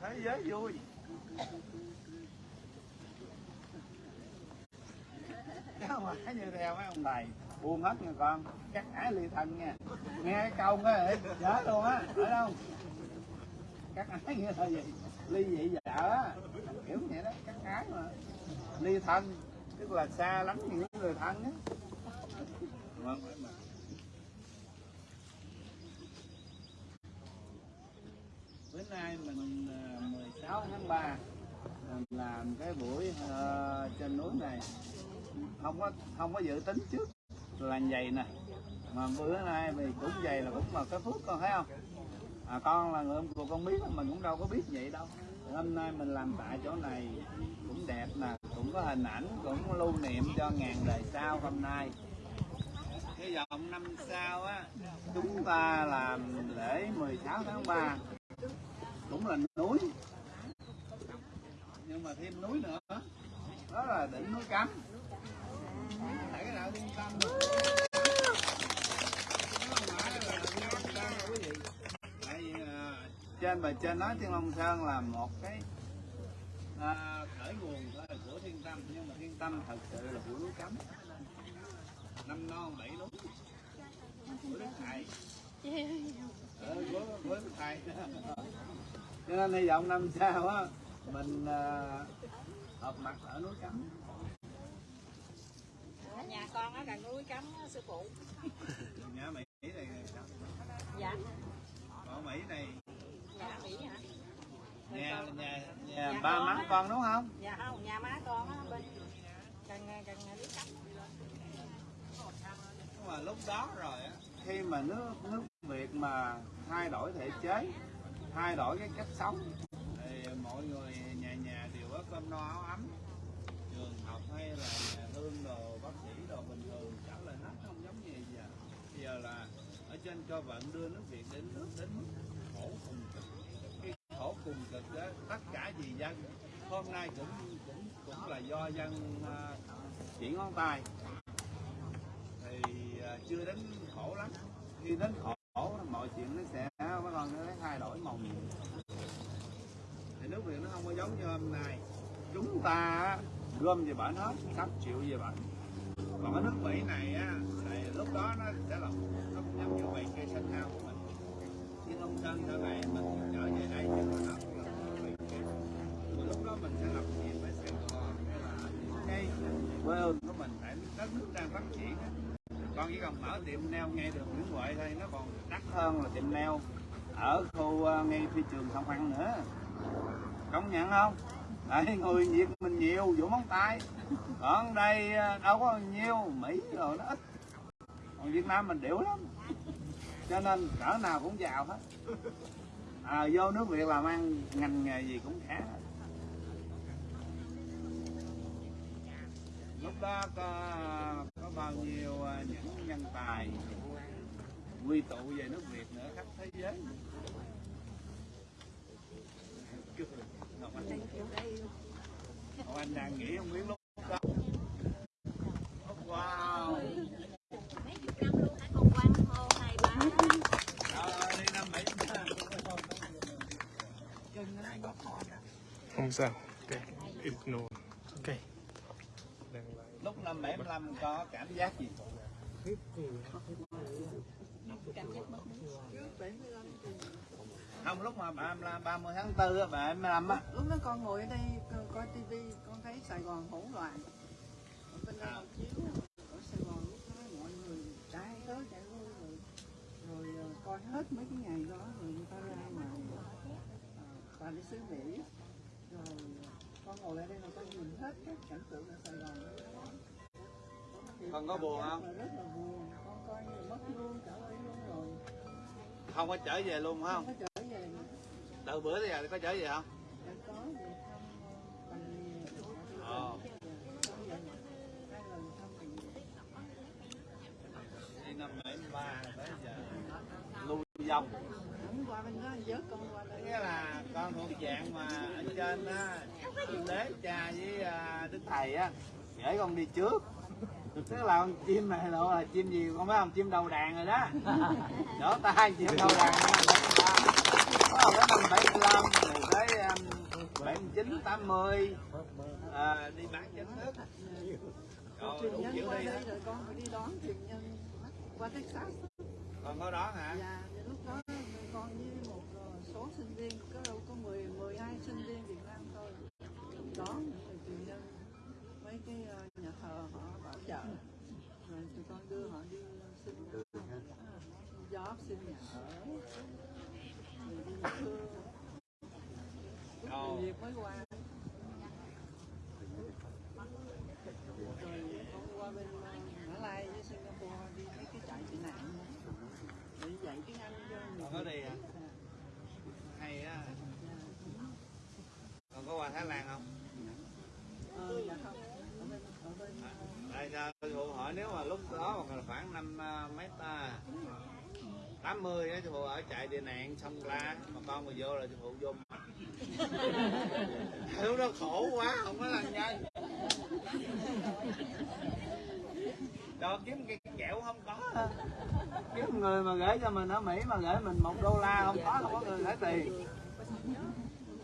Thế giới vui. Cháu không như theo mấy ông thầy buông hết nha con. Cắt ái ly thân nha. Nghe cái câu đó nhớ luôn á phải không? Cắt ái nghĩa là gì? Ly dị vợ á. Kiểu vậy đó cắt ái mà. Ly thân tức là xa lắm những người thân á. Mà, mà. Bữa nay mình à, 16 tháng 3 mình làm cái buổi uh, trên núi này. Không có không có dự tính trước là vậy nè. Mà bữa nay thì cũng vậy là cũng là cái phước con thấy không? À, con là người ông cụ con biết mình cũng đâu có biết vậy đâu. Hôm nay mình làm tại chỗ này cũng đẹp nè cũng có hình ảnh cũng lưu niệm cho ngàn đời sau hôm nay. Cái vòng năm sau á chúng ta làm lễ 16 tháng 3 cũng là núi. Nhưng mà thêm núi nữa. Đó là đỉnh núi cấm. Tại cái đạo thiên tâm à, trên bề trên nói Thiên Long Sơn là một cái à, khởi nguồn của Thiên Tâm. Nhưng mà Thiên Tâm thật sự là của núi cấm. Năm non bảy đúng của Đức Thầy. Ừ, của, của Đức Thầy cho nên hy vọng năm sau á mình à, hợp mặt ở núi cấm nhà con ở gần núi cấm á, sư phụ. Nhà Mỹ này dạ. Ở Mỹ này. Nhà mỹ hả? Nhà nhà nhà ba má con đúng không? Dạ không nhà má con á bên gần gần núi cấm Nhưng mà lúc đó rồi á khi mà nước nước Việt mà thay đổi thể chế thay đổi cái cách sống. Thì mọi người nhà nhà đều có cơm no áo ấm. Trường học hay là nhà thương đồ bác sĩ đồ bình thường trả lời hết không giống như giờ. Bây giờ là ở trên cho vận đưa nước Việt đến nước đến mức khổ cùng cực. Cái khổ cùng cực đó tất cả vì dân. Hôm nay cũng cũng cũng là do dân uh, chỉ ngón tay. Thì uh, chưa đến khổ lắm. Khi đến khổ mọi chuyện nó sẽ bắt con nó thay đổi màu nhiệm thì nước Việt nó không có giống như hôm nay. Chúng ta gom về bển hết, sắp chịu về bển còn cái nước Mỹ này á, thì lúc đó nó sẽ là nó cũng giống như vậy cây xanh hao của mình. Nhưng ông sơn sau này mình trở về đây thì mà nó cũng là. Mà lúc đó mình sẽ làm gì phải Sài Gòn, hay là cái quê hương của mình, tại đất nước đang phát triển á con chỉ cần mở tiệm nail ngay đường Nguyễn Huệ thôi nó còn đắt hơn là tiệm nail ở khu ờ, ngay phi trường Sông Phan nữa. Công nhận không? Đấy, người Việt mình nhiều vỗ móng tay. Còn đây ờ, đâu có nhiều Mỹ rồi nó ít. Còn Việt Nam mình điểu lắm. Cho nên cỡ nào cũng giàu hết. À, vô nước Việt làm ăn ngành nghề gì cũng khá. Lúc đó có có bao nhiêu à, những nhân tài quy tụ về nước Việt nữa khắp thế giới. Ngọc Anh, Ngọc Anh đang nghĩ ông Nguyễn lúc đó? Wow. Không sao ok ignore lúc năm 75 có cảm giác gì? Không lúc mà ba mươi 30 tháng 4 á, bà 25 á. Lúc đó con ngồi ở đây co- coi tivi con thấy Sài Gòn hỗn loạn. Ở bên đây họ chiếu ở Sài Gòn lúc đó mọi người chạy tới chạy lui rồi. Rồi ờ, coi hết mấy cái ngày đó rồi người ta ra mà ờ, toàn đi xứ Mỹ. Rồi ờ, con ngồi ở đây mà con nhìn hết các cảnh tượng ở Sài Gòn. Thì Con có buồn không? rất là buồn. Con coi như mất luôn trở lại luôn rồi. Không có trở về luôn phải không? Không có trở về nữa. Từ bữa tới giờ có trở về không? Đã có về thăm ờ, ờ đi năm 73 tới giờ. Lưu vong Không qua bên đó vớt con qua đây. Nghĩa là con thuộc dạng mà ở trên á Thượng đế cha với à, đức thầy á để con đi trước tức là con chim này lộ là chim gì con biết không chim đầu đàn rồi đó. Đỡ tay chim đầu đàn 73 có tới năm 75 rồi tới um, 79 80 à, đi bán chính thức rồi nhân qua đi đây đó rồi con phải đi đón truyền nhân qua Texas còn có đó hả? Và lúc đó con với một ờ, số sinh viên có đâu có 10 12 sinh viên Việt Nam thôi đón rồi truyền nhân mấy cái ờ, nhà thờ họ bảo trợ rồi tụi con đưa họ đi xin job xin nhà ở rồi đi thương lúc Ồ. người Việt mới qua rồi con qua bên Mã Lai với Singapore đi mấy cái trại tị nạn để dạy tiếng Anh cho người còn có đi à hay á còn có qua Thái Lan không Ờ, dạ không. Ở bên, ở bên, Tại sao phụ hỏi nếu mà lúc đó mà khoảng năm mấy ta 80 á sư phụ ở chạy tị nạn xong la mà con mà vô là sư phụ vô lúc đó khổ quá không có làm nhanh. Đó kiếm cái kẹo không có. Kiếm người mà gửi cho mình ở Mỹ mà gửi mình một đô la không có không có người gửi tiền.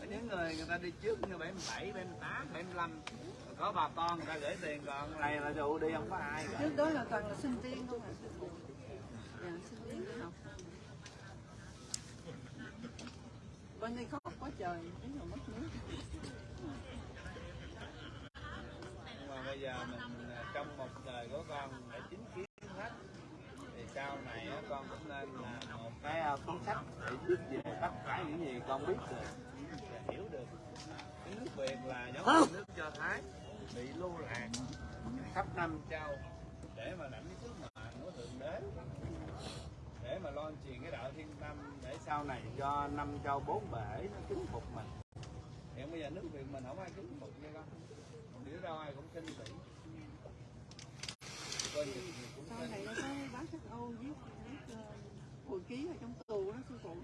Những người người ta đi trước như 77, 78, 75 có bà con người ta gửi tiền còn này là dụ đi không có ai gửi. trước đó là toàn là sinh viên không à dạ sinh viên đi học. Bên đây khóc trời đến rồi mất nước. Nhưng mà bây giờ mình à, trong một đời của con đã chính kiến hết, thì sau này con cũng nên là một cái à, cuốn sách để biết về tất cả những gì con biết được, và hiểu được. Cái nước Việt là giống như nước cho Thái, bị lưu lạc khắp năm châu, để mà lãnh cái sứ mệnh của thượng đế, để mà lo chuyện cái đạo thiên tâm để sau này cho năm châu bốn bể nó kính phục mình. Hiện bây giờ nước Việt mình không ai kính phục như con. Đi đâu ai cũng kinh tỉ sau này nó có bác sách Âu viết ờ, hồi ký ở trong tù đó sư phụ.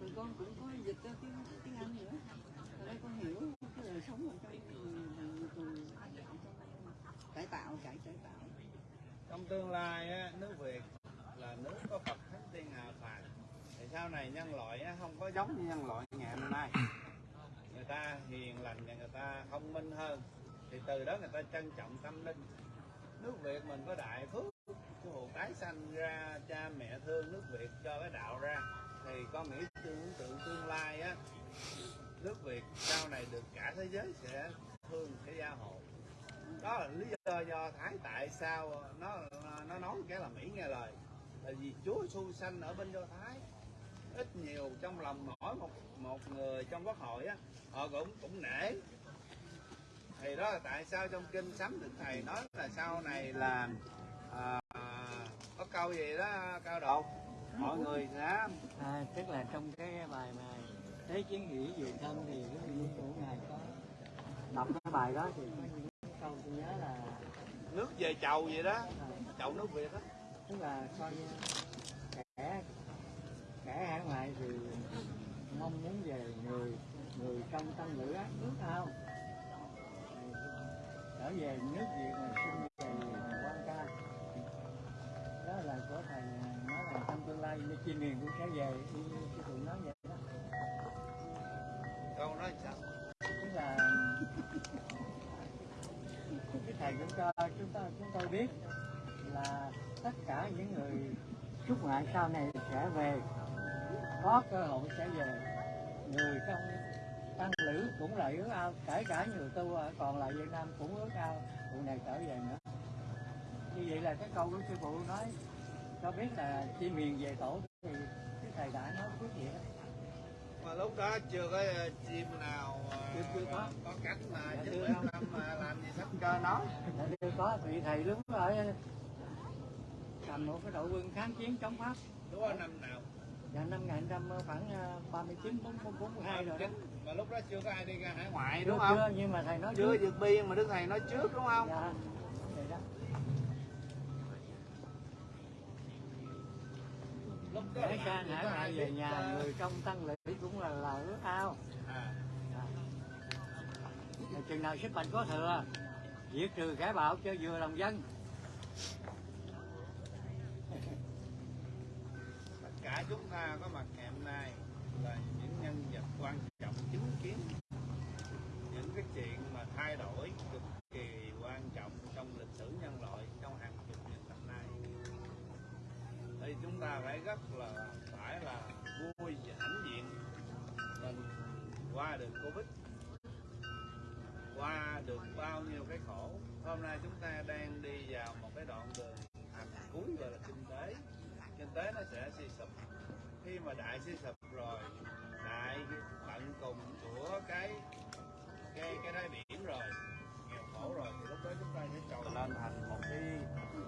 Rồi con cũng có dịch ra tiếng tiếng Anh nữa. Rồi đây con hiểu cái đời sống ở trong tù. Cải tạo cải cải tạo. Trong tương lai á, nước Việt là nước có Phật thánh tiên hạ phàm thì sau này nhân loại không có giống như nhân loại ngày hôm nay. Người ta hiền lành và người ta thông minh hơn. Thì từ đó người ta trân trọng tâm linh. Nước Việt mình có đại phước. Cái hồ tái sanh ra, cha mẹ thương nước Việt cho cái đạo ra. Thì con nghĩ tưởng tượng tương lai á, nước Việt sau này được cả thế giới sẽ thương sẽ gia hộ đó là lý do do thái tại sao nó nó nói cái là mỹ nghe lời. Là vì chúa xu sanh ở bên do thái ít nhiều trong lòng mỗi một một người trong quốc hội á họ cũng cũng nể. Thì đó là tại sao trong kinh sấm đức thầy nói là sau này là à, có câu gì đó cao độ? Mọi người sẽ À, tức là trong cái bài mà thế chiến hỷ dự thân thì cái vị của ngài có đọc cái bài đó thì có những câu tôi nhớ là nước về chầu vậy đó. Chầu nước việt đó. Tức là coi như kẻ kẻ hải ngoại thì mong muốn về người người trong tâm lửa ác ước ao trở về nước việt mà xin về quan ca đó là của thầy nói là trong tương lai như chim miền cũng sẽ về sư phụ nói vậy đó. Câu nói sao? Tức là cái thầy cũng cho chúng ta chúng tôi biết là tất cả những người chúc ngại sau này sẽ về có cơ hội sẽ về. Người trong tăng lữ cũng là ước ao kể cả nhiều tu còn lại Việt Nam cũng ước ao. Vụ này trở về nữa. Như vậy là cái câu của sư phụ nói cho biết là chi miền về tổ thì cái thầy đã nói vậy đó. Mà lúc đó chưa có ờ, chim nào ờ, Chưa- chưa có. có cách mà Dạ, chưa. có. Nam mà làm gì sắp cho nó Tại vì có. Vị thầy đứng ở cầm một cái đội quân kháng chiến chống Pháp. Đúng không năm nào và năm 1900 khoảng ờ, 39 40 42 rồi đó. mà lúc đó chưa có ai đi ra hải ngoại Chưa, đúng không chưa, nhưng mà thầy nói chưa trước. vượt biên mà đức thầy nói trước đúng không Dạ, vậy đó. lúc đó sang chưa hải ngoại về nhà ờ, người trong tăng lữ cũng là là ước ao. à, Dạ. Chừng nào sức mạnh có thừa, diệt trừ kẻ bạo cho vừa lòng dân. Cả chúng ta có mặt ngày hôm nay là những nhân vật quan trọng chứng kiến. Những cái chuyện mà thay đổi cực kỳ quan trọng trong lịch sử nhân loại, trong hàng chục nghìn năm nay. Thì chúng ta phải rất là, phải là vui và hãnh diện mình qua được covid. Qua được bao nhiêu cái khổ. Hôm nay chúng ta đang đi vào một cái đoạn đường hành cuối gọi là kinh tế. Kinh tế nó sẽ suy mà đại suy sụp rồi đại tận cùng của cái cái cái đáy biển rồi nghèo khổ rồi thì lúc đó chúng ta sẽ cầu lên thành một cái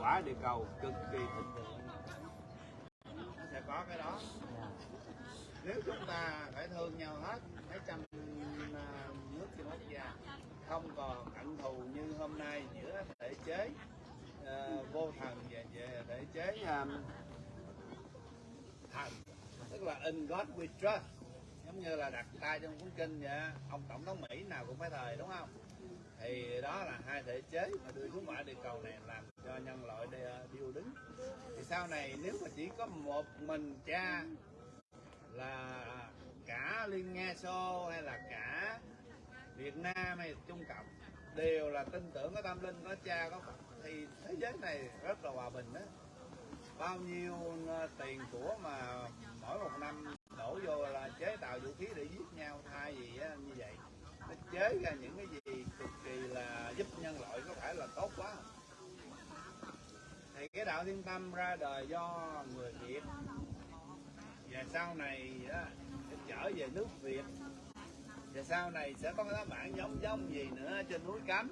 quả địa cầu cực kỳ thịnh vượng. Nó sẽ có cái đó. Nếu chúng ta phải thương nhau hết mấy trăm à, nước trên quốc gia không còn hận thù như hôm nay giữa thể chế à, vô thần và về thể chế tức là in God we trust. Giống như là đặt tay trong cuốn kinh vậy ông tổng thống Mỹ nào cũng phải thời đúng không? Thì đó là hai thể chế mà đưa xuống quả địa cầu này làm cho nhân loại đi, ờ, điêu đứng. Thì sau này nếu mà chỉ có một mình cha là cả liên nga xô hay là cả việt nam hay trung cộng đều là tin tưởng có tâm linh có cha có phật thì thế giới này rất là hòa bình đó bao nhiêu ờ, tiền của mà mỗi một năm đổ vô là chế tạo vũ khí để giết nhau thay vì á, như vậy. Nó chế ra những cái gì cực kỳ là giúp nhân loại có phải là tốt quá. Không? thì cái đạo thiên tâm ra đời do người việt. Và sau này á, sẽ trở về nước việt. Và sau này sẽ có các bạn giống giống gì nữa trên núi cấm.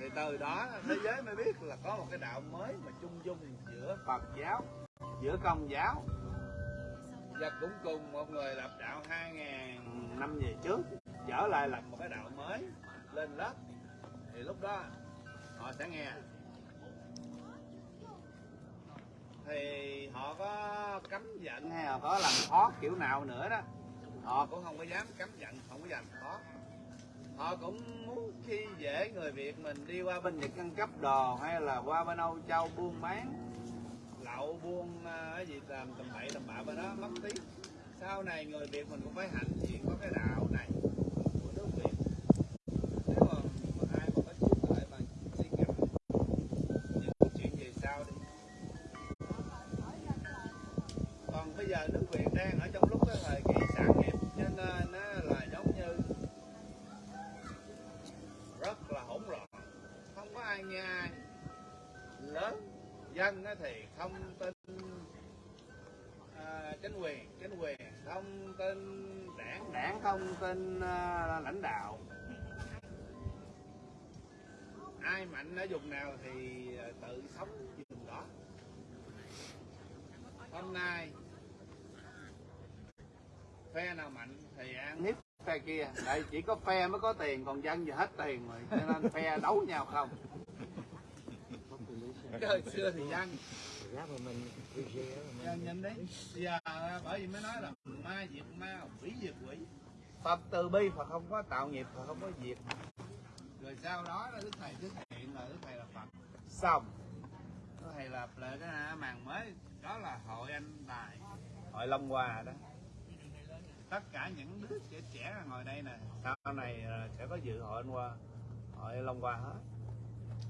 Thì từ đó thế giới mới biết là có một cái đạo mới mà chung dung giữa Phật giáo giữa Công giáo. Và cũng cùng một người lập đạo 2.000 năm về trước trở lại lập một cái đạo mới lên lớp. Thì lúc đó họ sẽ nghe. Thì họ có cấm giận hay là có làm khó kiểu nào nữa đó họ cũng không có dám cấm giận không có dám khó. Họ cũng muốn khi dễ người việt mình đi qua bên nhật ăn cắp đồ hay là qua bên âu châu buôn bán lậu buôn à, cái gì làm tầm bậy tầm bạ bên đó mất tiếng sau này người việt mình cũng phải hạnh diện có cái đạo này dân thì không tin à, chính quyền chính quyền không tin đảng đảng không tin à, lãnh đạo. Ai mạnh ở vùng nào thì à, tự sống vùng đó. Hôm nay phe nào mạnh thì ăn hiếp phe kia. Đây chỉ có phe mới có tiền còn dân giờ hết tiền rồi cho nên phe đấu nhau không hồi xưa thì dân dân nhìn đi. Giờ bởi vì mới nói là ma diệt ma quỷ diệt quỷ. Phật từ bi phật không có tạo nghiệp phật không có diệt rồi sau đó là đức thầy xuất hiện là đức thầy là phật. Xong. Đức thầy lập lại cái màn mới đó là hội anh tài hội long hòa đó. Tất cả những đứa trẻ trẻ ngồi đây nè. Sau này ờ, sẽ có dự hội anh hoa hội long hoa hết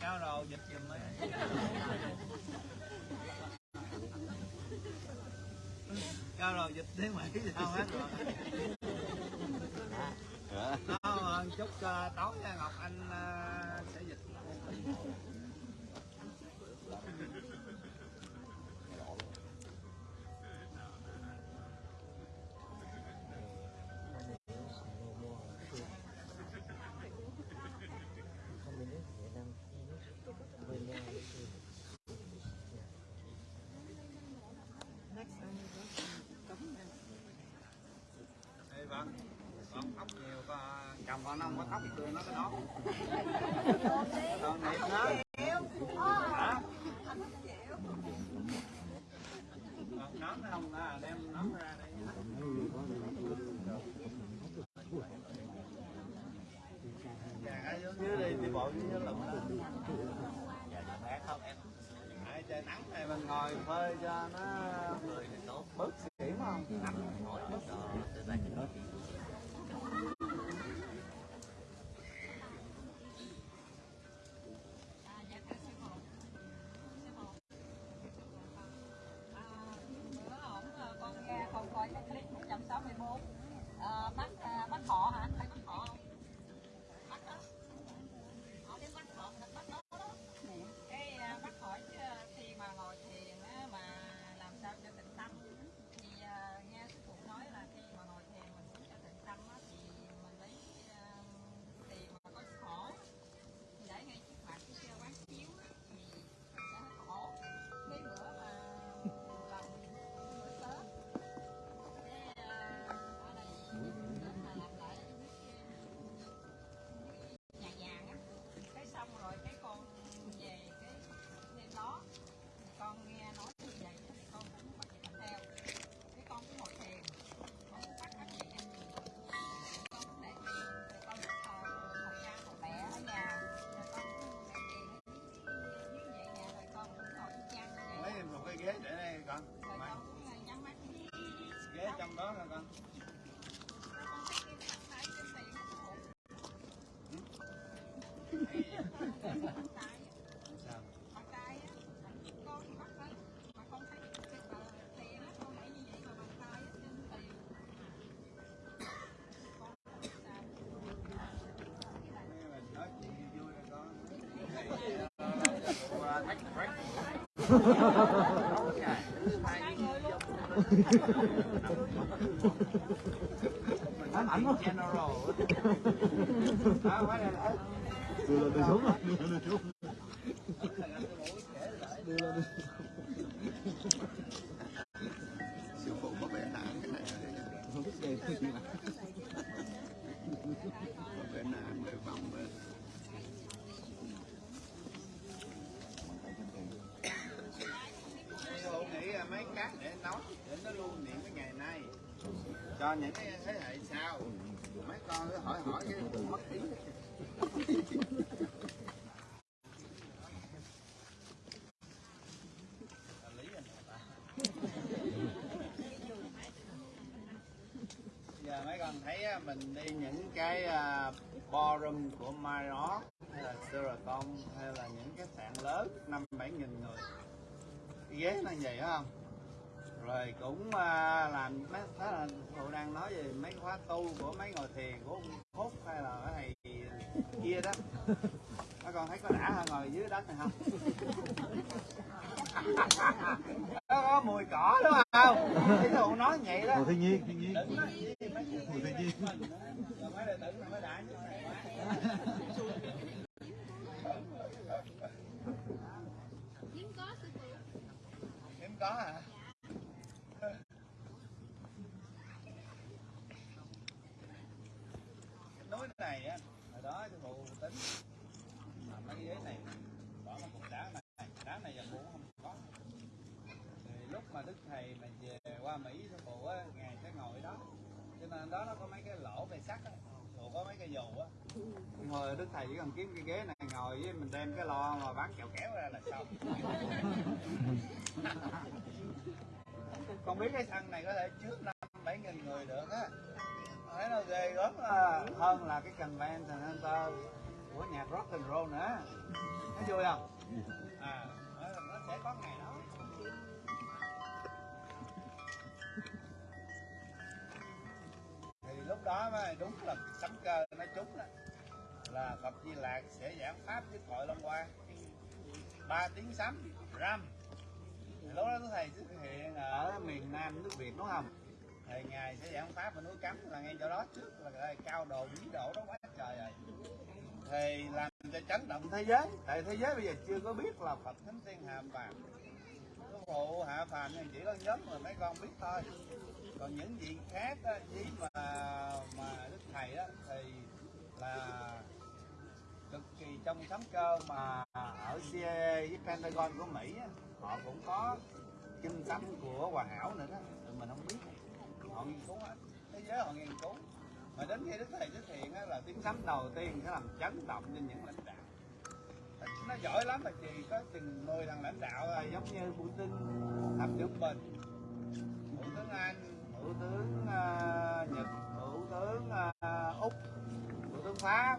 cáo đầu dịch giùm ấy cao đầu dịch tiếng mỹ sao hết rồi. Đó chúc uh, tối nha ngọc anh uh, sẽ dịch chồng con không có tóc thì cười nó cái đó. Mình nói chuyện general á phải là đó đưa lên tôi xuống rồi đưa lên ballroom của Marriott hay là Sheraton hay là những cái sạn lớn năm bảy nghìn người. Cái ghế nó vậy phải không? Rồi cũng à, làm mấy đó là phụ đang nói về mấy khóa tu của mấy ngồi thiền của ông Phúc hay là cái thầy kia đó. Các con thấy có đã hơn ngồi dưới đất này không? Nó có mùi cỏ đúng không? Cái phụ nói vậy đó. Ồ, thiên nhiên. Thiên nhiên. Ồ, thiên nhiên hiếm có sư phụ hiếm có hả cái núi này á hồi đó sư phụ tính mà mấy cái ghế này bỏ một cục đá này đá này giờ cũng không có thì lúc mà đức thầy mà về qua mỹ sư phụ á ngài sẽ ngồi đó cho nên đó nó có mấy cái lỗ về sắt á sư phụ có mấy cái dù á hồi đức thầy chỉ cần kiếm cái ghế này ngồi với mình đem cái lo mà bán kẹo kéo ra là xong. Không biết cái sân này có thể chứa năm bảy nghìn người được á. Thấy nó ghê gớm à. hơn là cái convention center của nhạc rock and roll nữa. Thấy vui không? À nó, nó sẽ có ngày đó. Thì lúc đó mới đúng là sấm cơ. nó là Phật Di Lạc sẽ giảng pháp với hội Long Hoa. Ba tiếng sấm ram lúc đó thầy xuất hiện ở miền Nam nước Việt đúng không? Thì ngài sẽ giảng pháp ở núi cấm là ngay chỗ đó trước là cái cao độ bí độ đó quá trời rồi. Thì làm cho chấn động thế giới. Tại thế giới bây giờ chưa có biết là Phật Thánh Tiên hạ phàm. Sư phụ hạ phàm thì chỉ có nhóm mà mấy con biết thôi. Còn những gì khác á, mà mà đức thầy đó thì là cực kỳ trong sấm cơ mà ở CIA với Pentagon của Mỹ họ cũng có kinh sấm của Hòa Hảo nữa đó. Tụi mình không biết. Họ nghiên cứu hết. Thế giới họ nghiên cứu. Mà đến khi đức thầy xuất hiện là tiếng sấm đầu tiên sẽ làm chấn động trên những lãnh đạo. Nó giỏi lắm mà chỉ có từng 10 thằng lãnh đạo là giống như Putin Tập trưởng Bình thủ tướng Anh thủ tướng uh, Nhật thủ tướng uh, Úc thủ tướng Pháp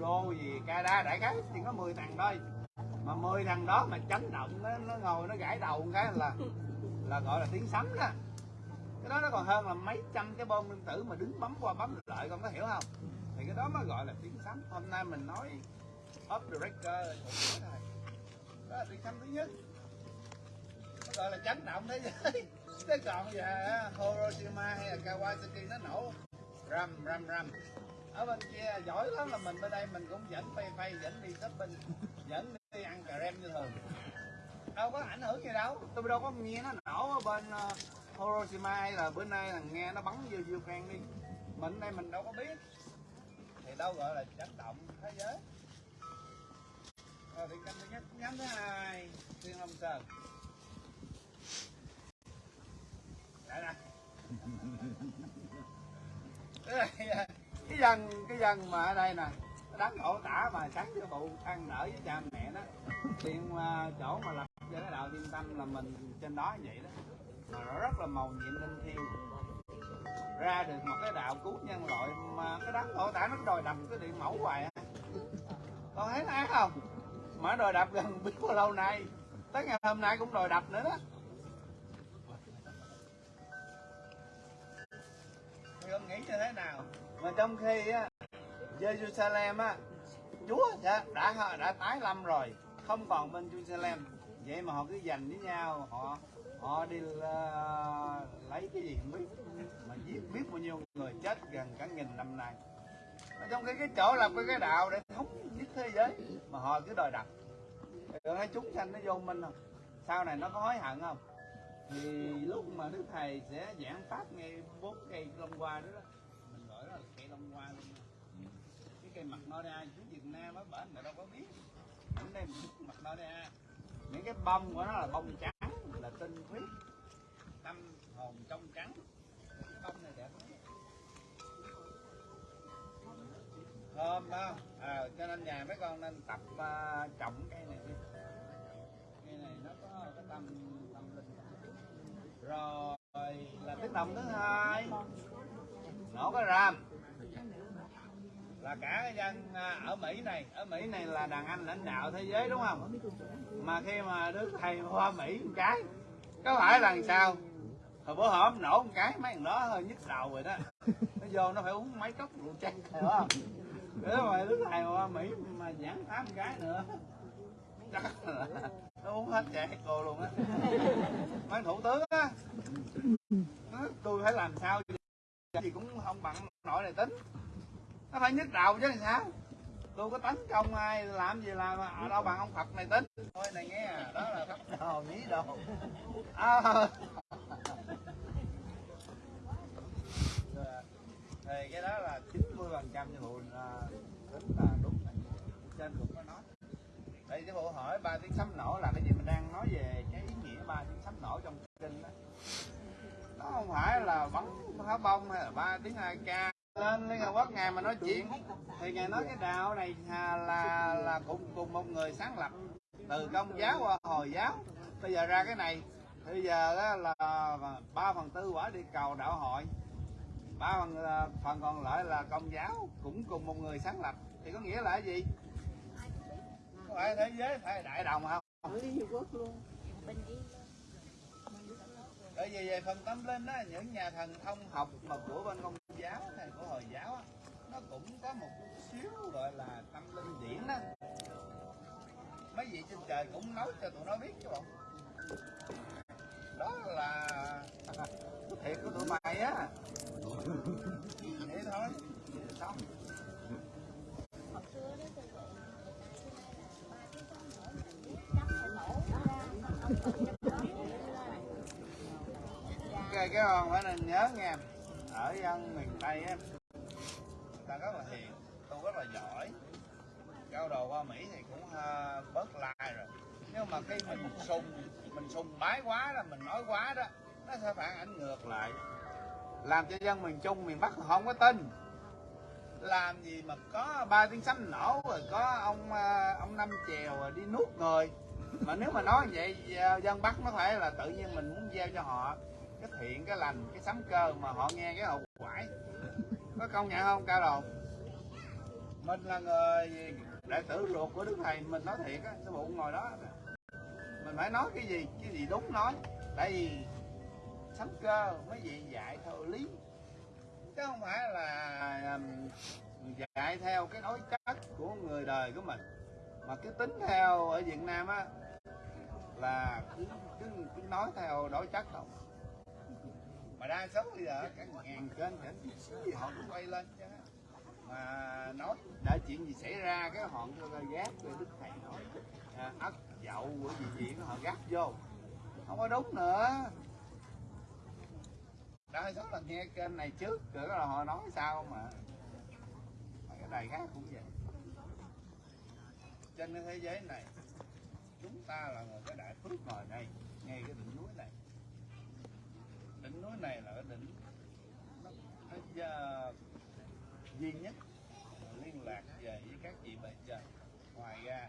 đô gì gì Canada đại khái chỉ có 10 thằng thôi. Mà 10 thằng đó mà chấn động nó, nó ngồi nó gãi đầu một cái là là gọi là tiếng sấm đó. Cái đó nó còn hơn là mấy trăm cái bom nguyên tử mà đứng bấm qua bấm lại con có hiểu không? Thì cái đó mới gọi là tiếng sấm. Hôm nay mình nói up the record thôi. Đó là tiếng sấm thứ nhất. Nó gọi là chấn động thế giới. Thế còn giờ Hiroshima hay là Kawasaki nó nổ. Rầm rầm rầm ở bên kia giỏi lắm là mình bên đây mình cũng dẫn phay phay dẫn đi shopping dẫn đi ăn cà rem như thường. Đâu có ảnh hưởng gì đâu. Tôi đâu có nghe nó nổ ở bên uh, Hiroshima hay là bữa nay là nghe nó bắn vô Ukraine đi. Mình đây mình đâu có biết. Thì đâu gọi là chấn động thế giới. Rồi thì canh thứ nhất nhóm thứ hai thiên long sơn. Đây nè cái dân cái dân mà ở đây nè nó đánh tả mà sáng cho phụ ăn nở với cha mẹ đó. Tiền uh, à, chỗ mà lập cho cái đạo thiên tâm là mình trên đó vậy đó. Mà nó rất là màu nhiệm linh thiêng. Ra được một cái đạo cứu nhân loại mà cái đám đổ tả nó đòi đập cái điện mẫu hoài á. Con thấy ác không? Mà đòi đập gần biết bao lâu nay. Tới ngày hôm nay cũng đòi đập nữa đó. Thì con nghĩ như thế nào? Mà trong khi á Jerusalem á Chúa đã, đã đã tái lâm rồi không còn bên Jerusalem. Vậy mà họ cứ giành với nhau họ họ đi uh, lấy cái gì không biết mà giết biết bao nhiêu người chết gần cả nghìn năm nay. Mà trong cái cái chỗ làm cái cái đạo để thống nhất thế giới mà họ cứ đòi đặt. Rồi thấy chúng sanh nó vô minh không? Sau này nó có hối hận không? Thì lúc mà đức thầy sẽ giảng pháp ngay bốn cây hôm qua đó, đó hoa luôn. Cái cây mặt nó ra chú Việt Nam á bển mà đâu có biết. Ở đây mặt nó ra những cái bông của nó là bông trắng là tinh huyết. Tâm hồn trong trắng. Cái bông này đẹp lắm. Thơm đó à, cho nên nhà mấy con nên tập uh, trồng cây này đi. Cây này nó có cái tâm tâm linh. Rồi là cái tâm thứ hai. Nổ cái ram là cả cái dân à, ở Mỹ này. Ở Mỹ này là đàn anh lãnh đạo thế giới, đúng không? Mà khi mà đức thầy qua Mỹ một cái, có phải là sao? Hồi bữa hổm nổ một cái, mấy thằng đó hơi nhức đầu rồi đó. Nó vô nó phải uống mấy cốc rượu chanh phải không? Nếu mà đức thầy qua Mỹ mà giảng tám cái nữa. Chắc là nó uống hết chạy cô luôn á. Mấy thủ tướng á tôi phải làm sao gì cũng không bằng nổi này tính nó phải nhức đầu chứ làm sao? Tôi có tấn công ai làm gì làm ở đâu bằng ông Phật này tính. Thôi này nghe đó là thấp đồ nhí đồ. À, thì cái đó là 90 phần trăm như vụ à, tính là đúng này. trên cũng có nói. Đây cái bộ hỏi ba tiếng sấm nổ là cái gì? Mình đang nói về cái ý nghĩa ba tiếng sấm nổ trong kinh đó. Nó không phải là bắn pháo bông hay là ba tiếng hai ca lên liên hợp quốc ngài mà nói chuyện thì ngài nói cái đạo này là là, là cùng cùng một người sáng lập từ công giáo qua hồi giáo. Bây giờ ra cái này bây giờ đó là ba phần tư quả đi cầu đạo hội ba phần phần còn lại là công giáo cũng cùng một người sáng lập. Thì có nghĩa là cái gì? Phải thế giới phải đại đồng không? Liên Hiệp Quốc luôn bởi vì về phần tâm linh á những nhà thần thông học mà của bên công giáo hay của hồi giáo á, nó cũng có một xíu gọi là tâm linh điển á. Mấy vị trên trời cũng nói cho tụi nó biết chứ bộ. Đó là thiệt của tụi mày á. Vậy thôi. Cái cái con phải nên nhớ nha ở dân miền tây á người ta rất là hiền tôi rất là giỏi. Cao đồ qua mỹ thì cũng uh, bớt lai rồi. Nhưng mà khi mình sùng mình sùng bái quá là mình nói quá đó nó sẽ phản ảnh ngược lại. Làm cho dân miền trung miền bắc không có tin. Làm gì mà có ba tiếng sấm nổ rồi có ông ờ, ông năm chèo đi nuốt người. Mà nếu mà nói vậy dân bắc nó phải là tự nhiên mình muốn gieo cho họ cái thiện cái lành cái sấm cơ mà họ nghe cái hậu quải có công nhận không ca đồ mình là người đại tử ruột của đức thầy mình nói thiệt á cái bụng ngồi đó. Mình phải nói cái gì cái gì đúng nói. Tại vì sấm cơ mấy gì dạy theo lý. Chứ không phải là um, dạy theo cái đối chất của người đời của mình. Mà cứ tính theo ở Việt Nam á là cứ, cứ, cứ nói theo đối chất không mà đa số bây giờ các ngàn kênh kênh gì họ cũng quay lên chứ. Mà nói đã chuyện gì xảy ra cái họ gác rồi đức thầy nói. À, dậu của gì gì họ gác vô. Không có đúng nữa. Đa số là nghe kênh này trước rồi là họ nói sao mà. Cái đài khác cũng vậy. Trên cái thế giới này chúng ta là người cái đại phước ngồi đây ngay cái đỉnh núi này đỉnh núi này là cái đỉnh. Nó, nó uh, duy nhất liên lạc về với các vị bệnh trên ngoài ra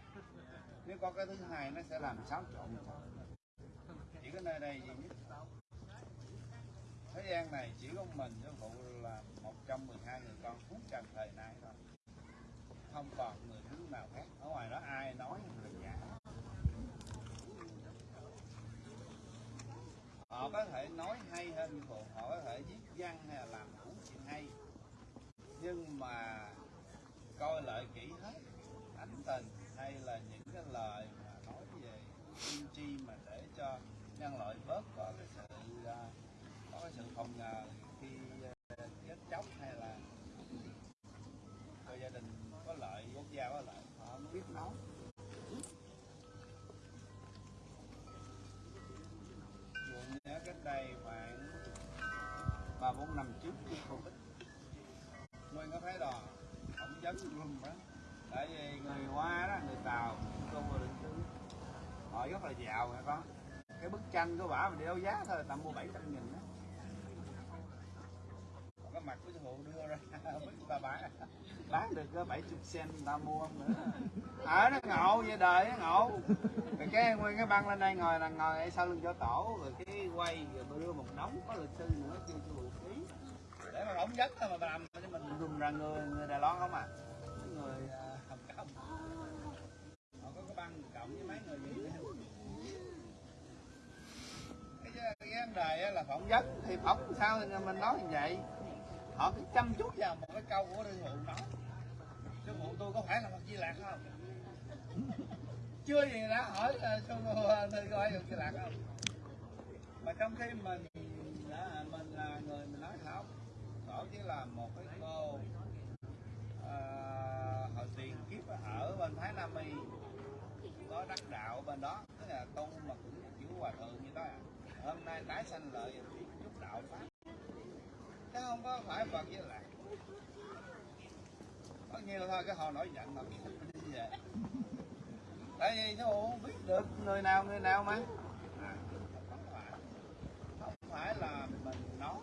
nếu có cái thứ hai nó sẽ làm xáo trộn. Chỉ cái nơi này duy nhất. Thế gian này chỉ có mình với phụ là một trong 12 người con phúc trần thời nay thôi. Không còn người thứ nào khác. Ở ngoài đó ai nói là giả họ có thể nói hay nguyên có thấy đò? Không dấn luôn đó tại vì người hoa đó, người tàu cô vừa định cư. Họ rất là giàu hả con? Cái bức tranh của bả mình đeo giá thôi, tầm mua 700 nghìn đó Còn cái mặt của sư phụ đưa ra, bức bà bán bán được có 70 cent sen ta mua không nữa. Ở nó ngộ vậy đời, nó ngộ. Rồi cái nguyên cái băng lên đây ngồi là ngồi sau lưng cho tổ, rồi cái quay, rồi đưa một đống có luật sư nữa, kêu sư phụ ký để mà ổng giấc thôi mà làm cho mình. Dùng ra người người Đài Loan không à? Mấy người à, Hồng không họ có cái băng cộng với mấy người gì nữa. Cái cái vấn đề là phỏng vấn thì phỏng sao thì mình nói như vậy? Họ cứ chăm chút vào một cái câu của đương hụ nói sư phụ tôi có phải là một di lạc không? Chưa gì đã hỏi là sư phụ tôi có phải là di lạc không? Mà trong khi mình đã, mình là người mình nói không ở chỉ là một cái cô à, hồi tiền kiếp ở bên Thái Nam Y. Có đắc đạo bên đó tức là tu mà cũng chữ hòa thượng như đó. À. hôm nay tái sanh lợi chút đạo pháp. Chứ không có phải Phật với lạc có nhiều thôi cái họ nổi giận mà. Đi về tại vì nó không biết được người nào người nào mà. À, không phải. Không phải là mình nói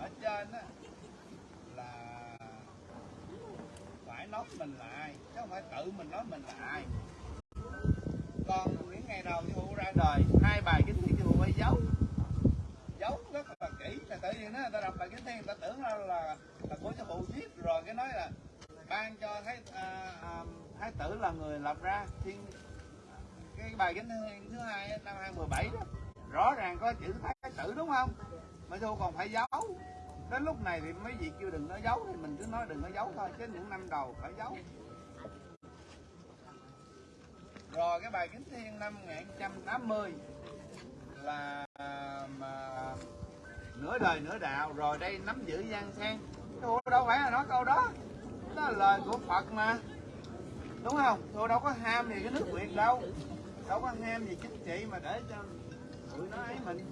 ở trên á là phải nói mình là ai chứ không phải tự mình nói mình là ai. Còn những ngày đầu sư phụ ra đời hai bài kinh thiên sư phụ phải giấu giấu rất là kỹ là tự nhiên đó người ta đọc bài kinh thiên người ta tưởng là là, là của cho phụ viết rồi cái nói là ban cho thái à, à, thái tử là người lập ra thiên cái bài kinh thiên thứ hai năm 2017 đó. Rõ ràng có chữ thái tử đúng không? Mà sư còn phải giấu? Đến lúc này thì mấy vị kêu đừng nói giấu thì mình cứ nói đừng nói giấu thôi, chứ những năm đầu phải giấu. Rồi, cái bài kính thiên năm 1980 là, mà nửa đời nửa đạo, rồi đây nắm giữ gian sen thôi đâu phải là nói câu đó đó là lời của Phật mà. Đúng không? Thôi đâu có ham gì cái nước Việt đâu đâu có ham gì chính trị mà để cho tụi nó ấy mình,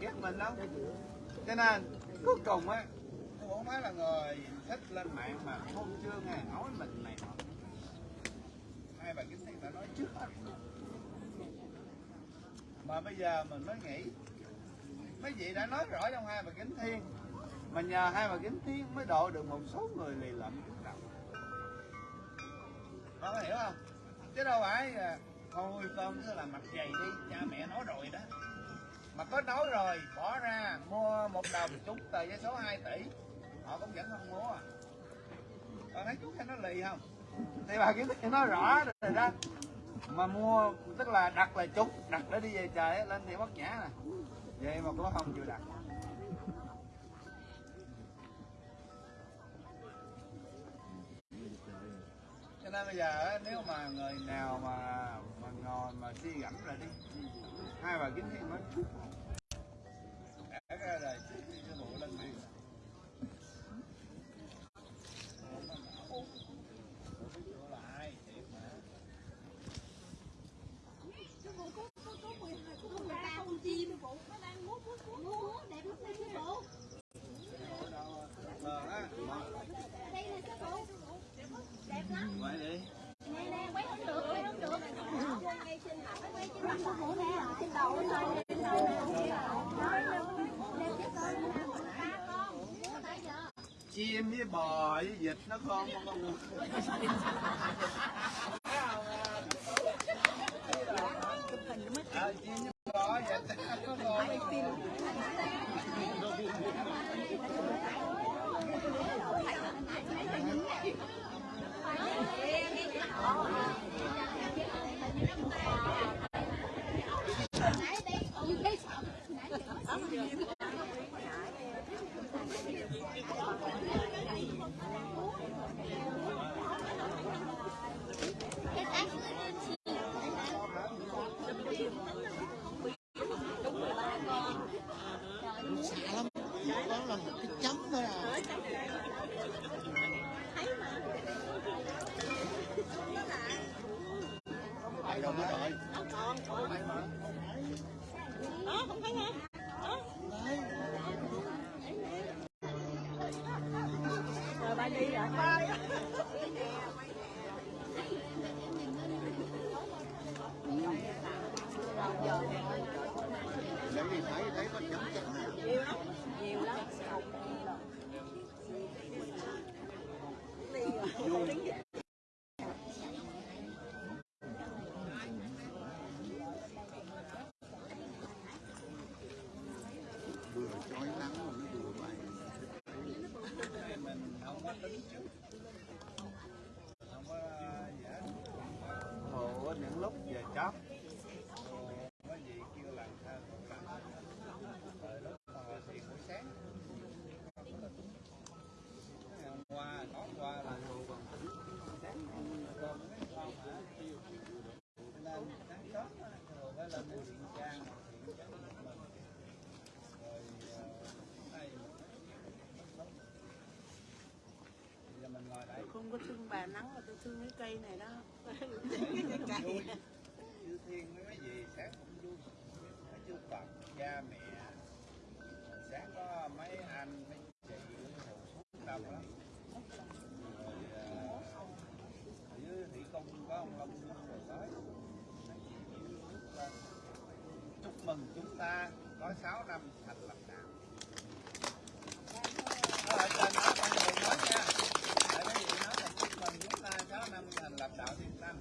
ghét mình đâu cho nên, cuối cùng á tôi không phải là người thích lên mạng mà hôn chưa nghe nói mình này. Nọ hai bà kính thiên đã nói trước hết. Mà bây giờ mình mới nghĩ, mấy vị đã nói rõ trong hai bà kính thiên, mà nhờ hai bà kính thiên mới độ được một số người lì lợm chúng đầu. Con có hiểu không? Chứ đâu phải hồi thôi con cứ là mặt dày đi, cha mẹ nói rồi đó mà có nói rồi, bỏ ra, mua một đồng trúng tờ giấy số 2 tỷ. Họ cũng vẫn không mua. Còn con thấy chú thấy nó lì không? Thì bà kiếm thì nói rõ rồi đó. Mà mua, tức là đặt là trúng đặt để đi về trời lên thì mất nhã nè. Vậy mà có không chịu đặt. Cho nên bây giờ nếu mà người nào mà mà ngồi mà suy gẫm lại đi, hai bà kính thiên mới trước cả cái đời trước đi cho bộ lên đi Vậy đi. Chim với bò với vịt nó không con à, chim không có thương bà nắng mà tôi thương cái cây này đó. Vui chư thiên với mấy gì sáng cũng vui mấy chư phật cha mẹ. Sáng có mấy anh mấy chị hồn xuống đông lắm. Rồi ở dưới thủy công có ông long rồi tới. Chúc mừng chúng ta có 6 năm thành lập đạo Đó, ở trên đó con đừng nói nha tại mấy vị nói là chúc mừng chúng ta 6 năm thành lập đạo thiên tâm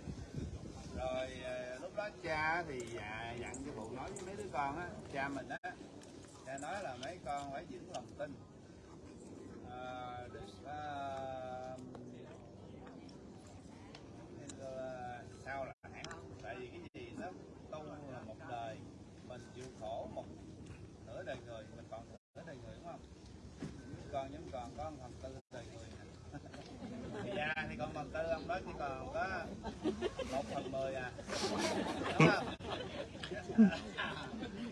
rồi ờ, lúc thì dạ, dặn cho bộ nói với mấy đứa con á cha mình á cha nói là mấy con phải giữ lòng tin Ờ, được ờ, ờ, sao là hãng tại vì cái gì nó tu là một đời mình chịu khổ một nửa đời người mình còn nửa đời người đúng không những con những còn có một phần tư đời người nè. thì già thì còn phần tư ông đó chỉ còn có một phần mười à đúng không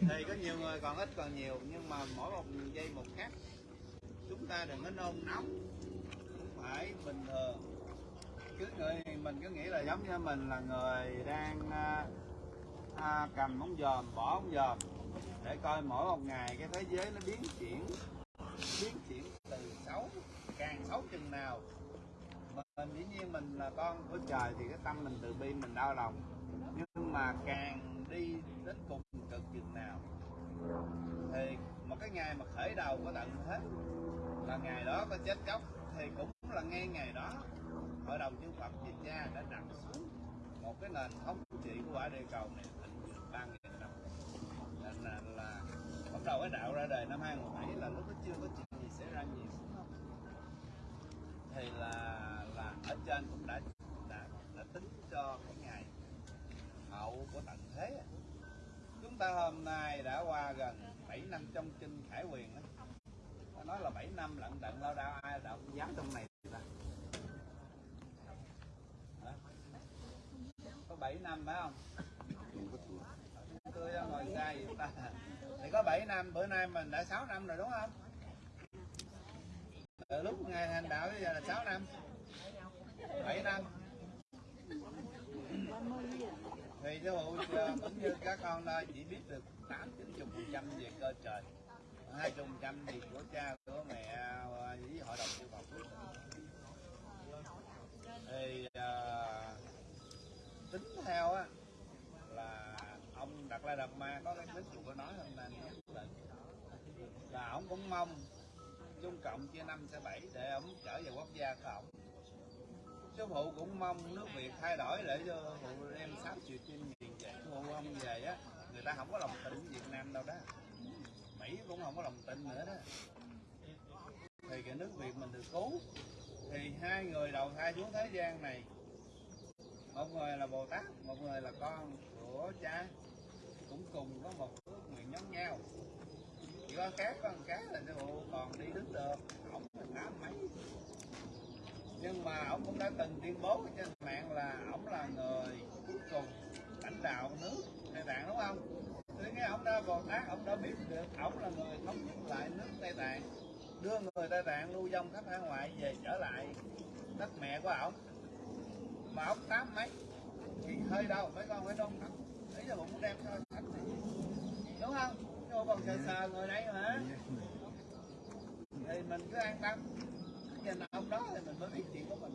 thì có nhiều người còn ít còn nhiều nhưng mà mỗi một giây một khác chúng ta đừng có nôn nóng. Phải bình thường. Cứ người mình cứ nghĩ là giống như mình là người đang à, à, cầm ống dòm bỏ ống dòm để coi mỗi một ngày cái thế giới nó biến chuyển biến chuyển từ xấu càng xấu chừng nào. Mình dĩ nhiên mình là con của trời thì cái tâm mình từ bi mình đau lòng. Nhưng mà càng đi đến cùng cực chừng nào thì một cái ngày mà khởi đầu có tận hết là ngày đó có chết chóc thì cũng là ngay ngày đó hội đồng chư Phật Việt Cha đã đặt xuống một cái nền thống trị của quả địa cầu này thịnh vượng ba nghìn năm. Nên là, là bắt đầu cái đạo ra đời năm 2007 là lúc đó chưa có chuyện gì xảy ra nhiều thì là là ở trên cũng đã đã, đã tính cho cái ngày hậu của tận thế. Chúng ta hôm nay đã qua gần 7 năm trong kinh Khải Quyền nói là 7 năm lận đận lao đao ai đạo dám trong này ta có 7 năm phải không? Tôi ngồi xa vậy ta. Thì có 7 năm, bữa nay mình đã 6 năm rồi đúng không? Từ lúc ngày hành đạo bây giờ là 6 năm. 7 năm. Thì sư phụ cũng như các con đây chỉ biết được tám chín chục phần trăm về cơ trời, hai chục phần trăm thì của cha của mẹ ờ, với hội đồng thì à, tính theo á là ông đặt la đập ma có cái clip có nói hôm nay là ông cũng mong Trung Cộng chia năm sẽ bảy để ông trở về quốc gia của ông. Sư phụ cũng mong nước Việt thay đổi để cho phụ đem 6 triệu chim miền về phụ ông về á người ta không có lòng tin Việt Nam đâu đó. Mỹ cũng không có lòng tin nữa đó thì nước Việt mình được cứu. Thì hai người đầu thai xuống thế gian này, một người là Bồ Tát, một người là con của cha, cũng cùng có một ước nguyện giống nhau. Chỉ có khác có cá là sư phụ còn đi đứng được, ổng là tám mấy. Nhưng mà ổng cũng đã từng tuyên bố trên mạng là ổng là người cuối cùng lãnh đạo nước Tây Tạng, đúng không? Thì nghe ổng đã Bồ Tát, ổng đã biết được ổng là người thống nhất lại nước Tây Tạng đưa người Tây Tạng lưu vong khắp hải ngoại về trở lại đất mẹ của ổng. Mà ổng tám mấy? Thì hơi đâu mấy con phải đông lắm ý là muốn đem so sánh này. Đúng không? Chứ còn sờ sờ người đây mà. Thì mình cứ an tâm. Nhìn ông đó thì mình mới biết chuyện của mình.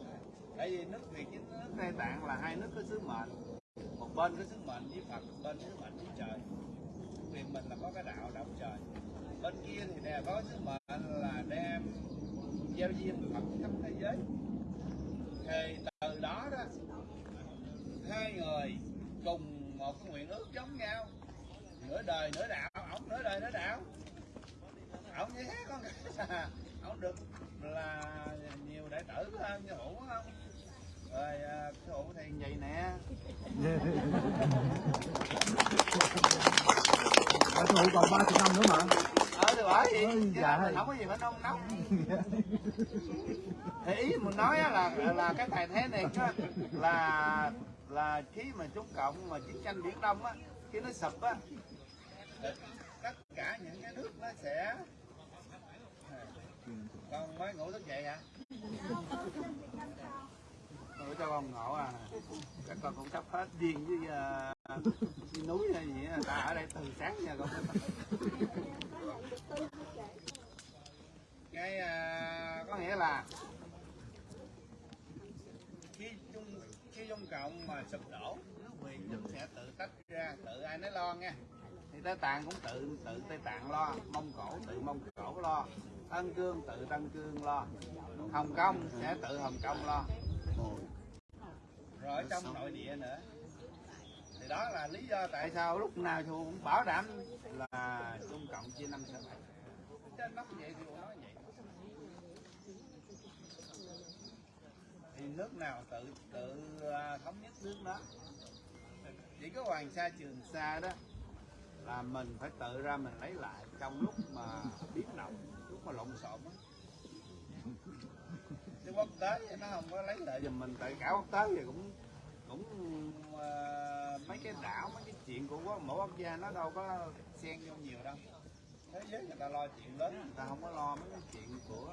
Tại vì nước việt với nước tây tạng là hai nước có sứ mệnh. Một bên có sứ mệnh với phật, một bên sứ mệnh với trời. Việt mình là có cái đạo đạo trời. Bên kia thì nè có sứ mệnh là đem gieo duyên phật khắp thế giới. Thì từ đó đó, hai người cùng một cái nguyện ước giống nhau. Nửa đời, nửa đạo, ổng nửa đời, nửa đạo. Ổng như thế con ổng được là nhiều đại tử hơn, như hữu không? Rồi à, cái hữu thì vậy nè. Bà thụ còn 30 năm nữa mà thì bởi vậy dạ. mình không có gì phải nông nóng. Thì ý mình nói là là cái thầy thế này á, là là khi mà Trung Cộng mà chiến tranh Biển Đông á khi nó sụp á tất cả những cái nước nó sẽ con mới ngủ thức dậy hả? Ngủ cho con ngộ à. Các con cũng sắp hết duyên với uh, núi hay gì á ta ở đây từ sáng giờ con cái à, có nghĩa là khi trung khi trung cộng mà sụp đổ nước việt cũng sẽ tự tách ra tự ai nấy lo nha thì tây tạng cũng tự tự tây tạng lo mông cổ tự mông cổ lo tân cương tự tân cương lo hồng kông sẽ tự hồng kông lo. Rồi ở trong nội địa nữa. Thì đó là lý do tại sao lúc nào thì cũng bảo đảm là trung cộng chia năm sẽ bảy trên nó vậy thì nói vậy thì nước nào tự tự à, thống nhất nước đó chỉ có hoàng sa trường sa đó là mình phải tự ra mình lấy lại trong lúc mà biến động lúc mà lộn xộn á. chứ quốc tế thì nó không có lấy lại giùm mình tại cả quốc tế thì cũng cũng à, mấy cái đảo mấy cái chuyện của quốc- mỗi quốc gia nó đâu có xen vô nhiều đâu thế giới người ta lo chuyện lớn, người ta không có lo mấy cái chuyện của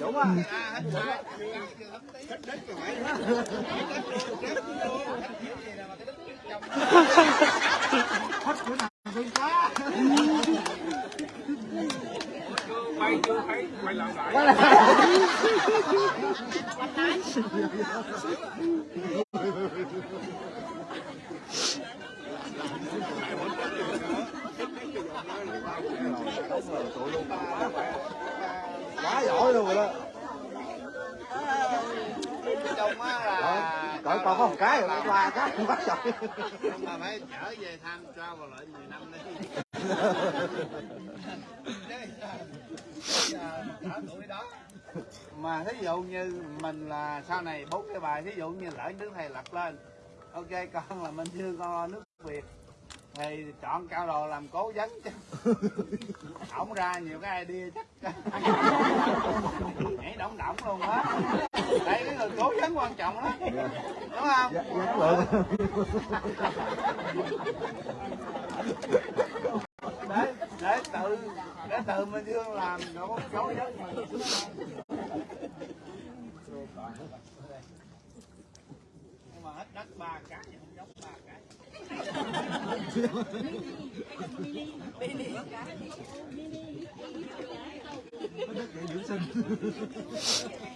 đúng không à, hết sai hết đất rồi. phải hết đất vô hết kiểu gì quá giỏi luôn rồi đó. trong á là Cỡ còn có một cái rồi, ba cái cũng bắt nhưng mà phải trở về tham tra vào lại 10 năm đi. Ở tuổi đó. Mà thí dụ như mình là sau này bốn cái bài thí dụ như lỡ nước thầy lật lên. Ok con là minh dương con lo nước việt thì chọn cao đồ làm cố vấn chứ. Ổng ra nhiều cái idea chắc. Nhảy động động luôn á. Đây cái người cố vấn quan trọng đó đúng không? Dạ, dạ, lượng. để để tự để tự minh dương làm nó có cố vấn mà nhưng mà hết đất ba cái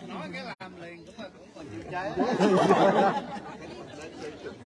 nói cái làm liền cũng là cũng còn chịu cháy.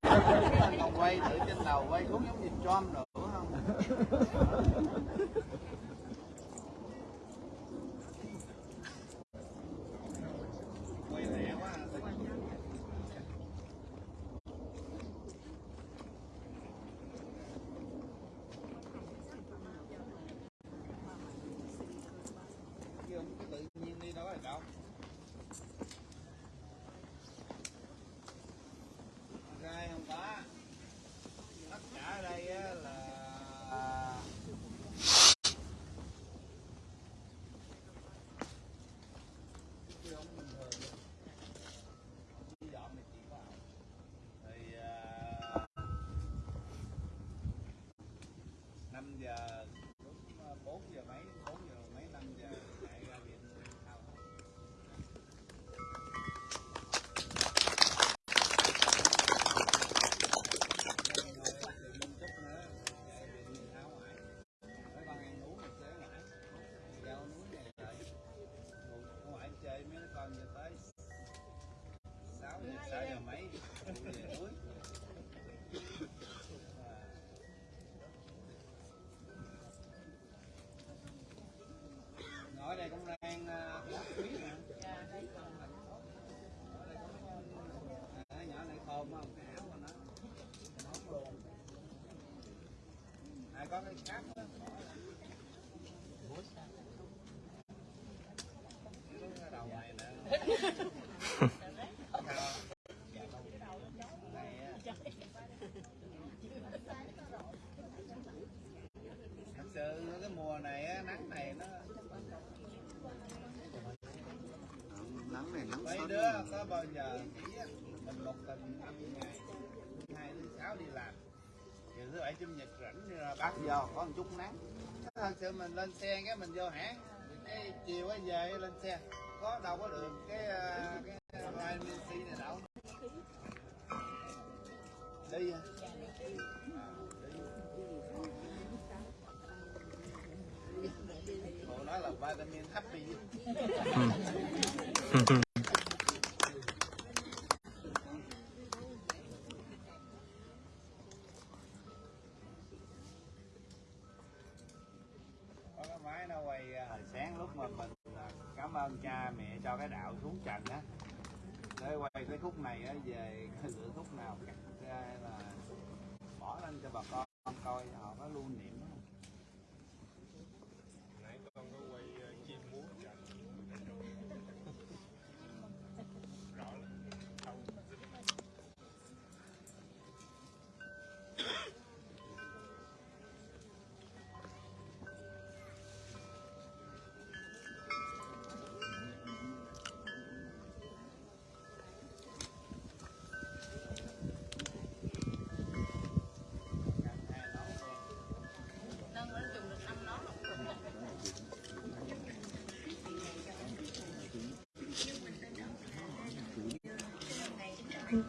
Catholic cắt giờ có một chút nắng. Ờ, Thật sự mình lên xe cái mình vô hãng. Cái chiều ấy về lên xe. Có đâu có được cái, cái Đại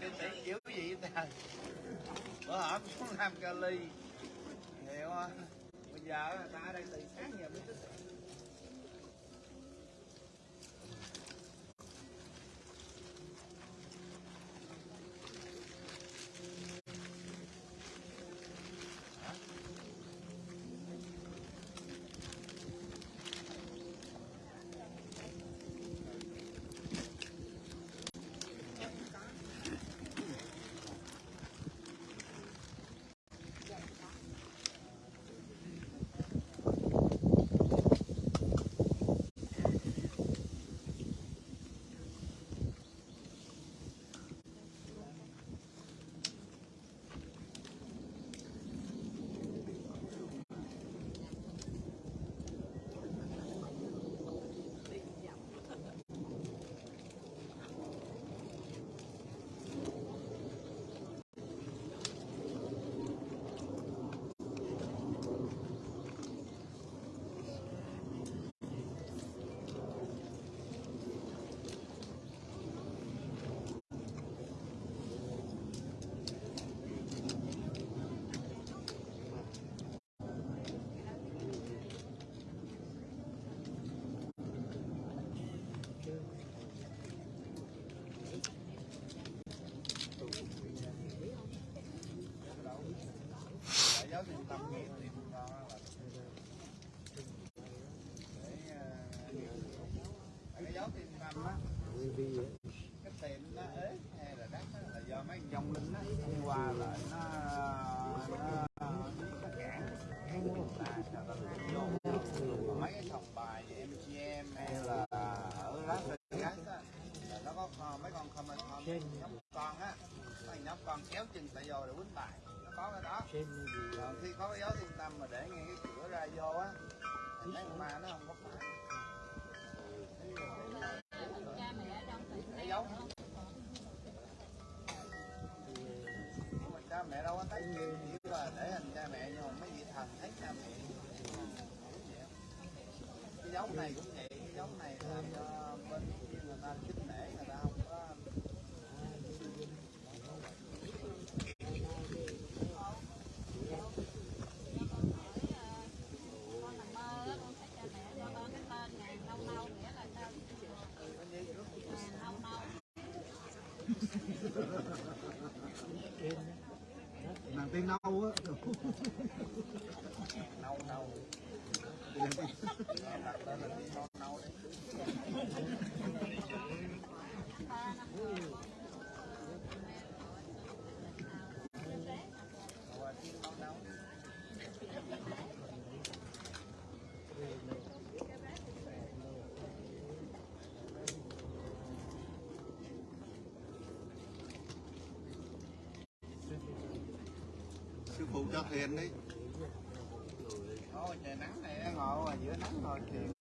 sư tỷ kiểu gì ta? Bữa hổm xuống làm ca cali. Ну, cho thiền đi. Thôi trời nắng này ngồi giữa nắng rồi thuyền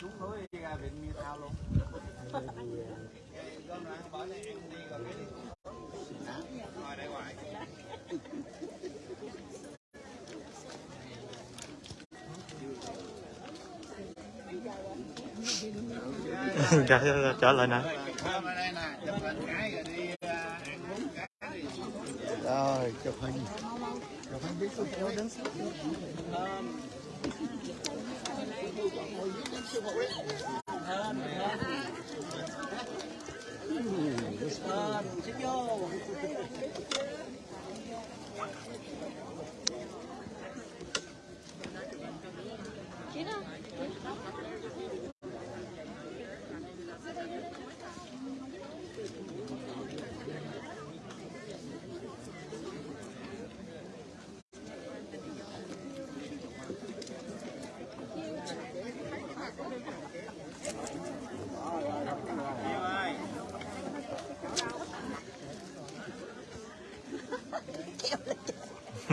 xuống núi ra vịnh như tao luôn gom lại không bỏ này đi rồi cái đi ngồi đây hoài trả, trả lời nè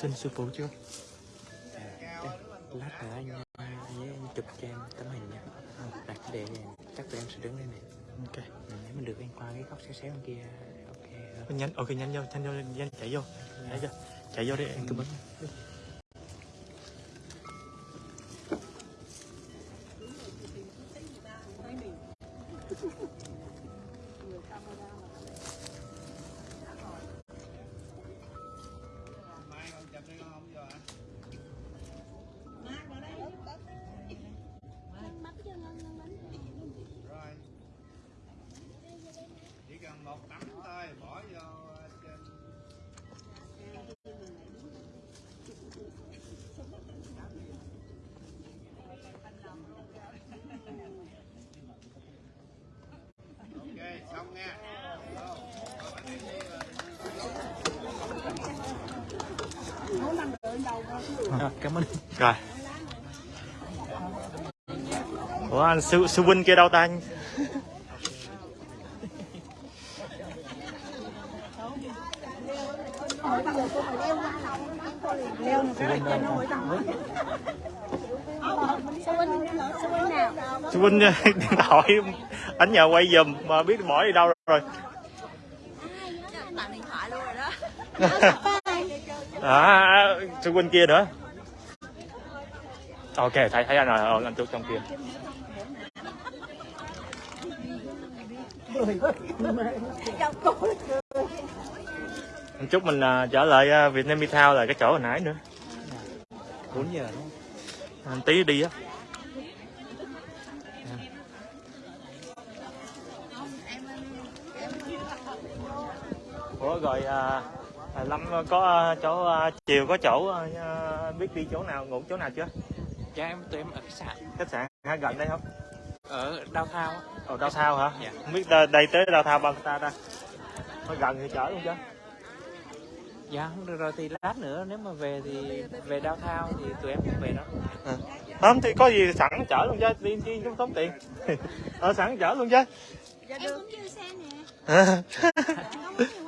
xin sư phụ chưa? lát nữa anh với anh chụp cho em tấm hình nha đặt này chắc tụi em sẽ đứng đây này Ok. Ừ, nếu mình được anh qua cái góc xéo xéo bên kia ok. Nhanh, ok nhanh vô, nhanh vô, nhanh chạy vô. Chạy vô. Chạy vô đi em cứ bấm. Mai con chụp đi con không vô hả? Rồi. Chỉ cần một tấm thôi, bỏ vô ờ, trên Ok, xong nha. Vô. Rồi, bắt đi đi rồi. À, cảm ơn. Rồi. Ủa anh sư, sư huynh kia đâu ta anh? Sư huynh điện thoại anh nhờ quay giùm mà biết bỏ đi đâu rồi. Tặng điện thoại luôn rồi đó. À, sư huynh kia nữa. Ok, thấy thấy anh rồi, anh chú trong kia. Anh chúc mình à, trở lại à, Vietnam Town là cái chỗ hồi nãy nữa. 4 giờ đúng không? Tí đi á. Ủa rồi à, à, Lâm có chỗ à, chiều có chỗ à, biết đi chỗ nào ngủ chỗ nào chưa? Dạ em tụi em ở khách sạn Khách sạn hả gần đây không? ở Đao Thao á. Ồ đào thao hả? Dạ. Không biết đây, tới đào thao bao xa ta? Nó gần thì chở luôn chứ. Dạ không được rồi thì lát nữa nếu mà về thì về Đao Thao thì tụi em cũng về đó. Không thì có gì sẵn chở luôn chứ, đi chi không tốn tiền. ờ sẵn chở luôn chứ. Em cũng chưa xe nè.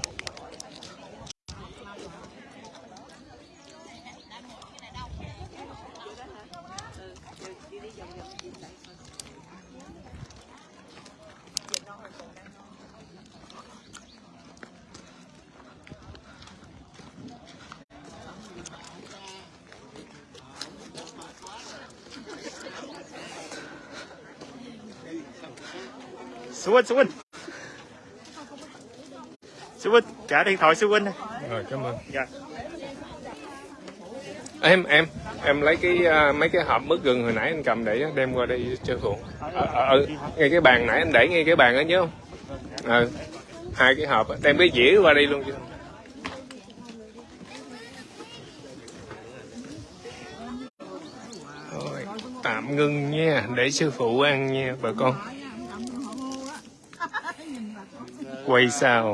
Sư huynh, sư huynh. Sư huynh, trả điện thoại sư huynh. rồi cảm ơn Dạ. em em em lấy cái à, mấy cái hộp mứt gừng hồi nãy anh cầm để đem qua đây cho phụ ở, ở, ở ngay cái bàn nãy anh để ngay cái bàn đó nhớ không ờ hai cái hộp đem cái dĩa qua đây luôn chứ tạm ngưng nha để sư phụ ăn nha bà con quay sao?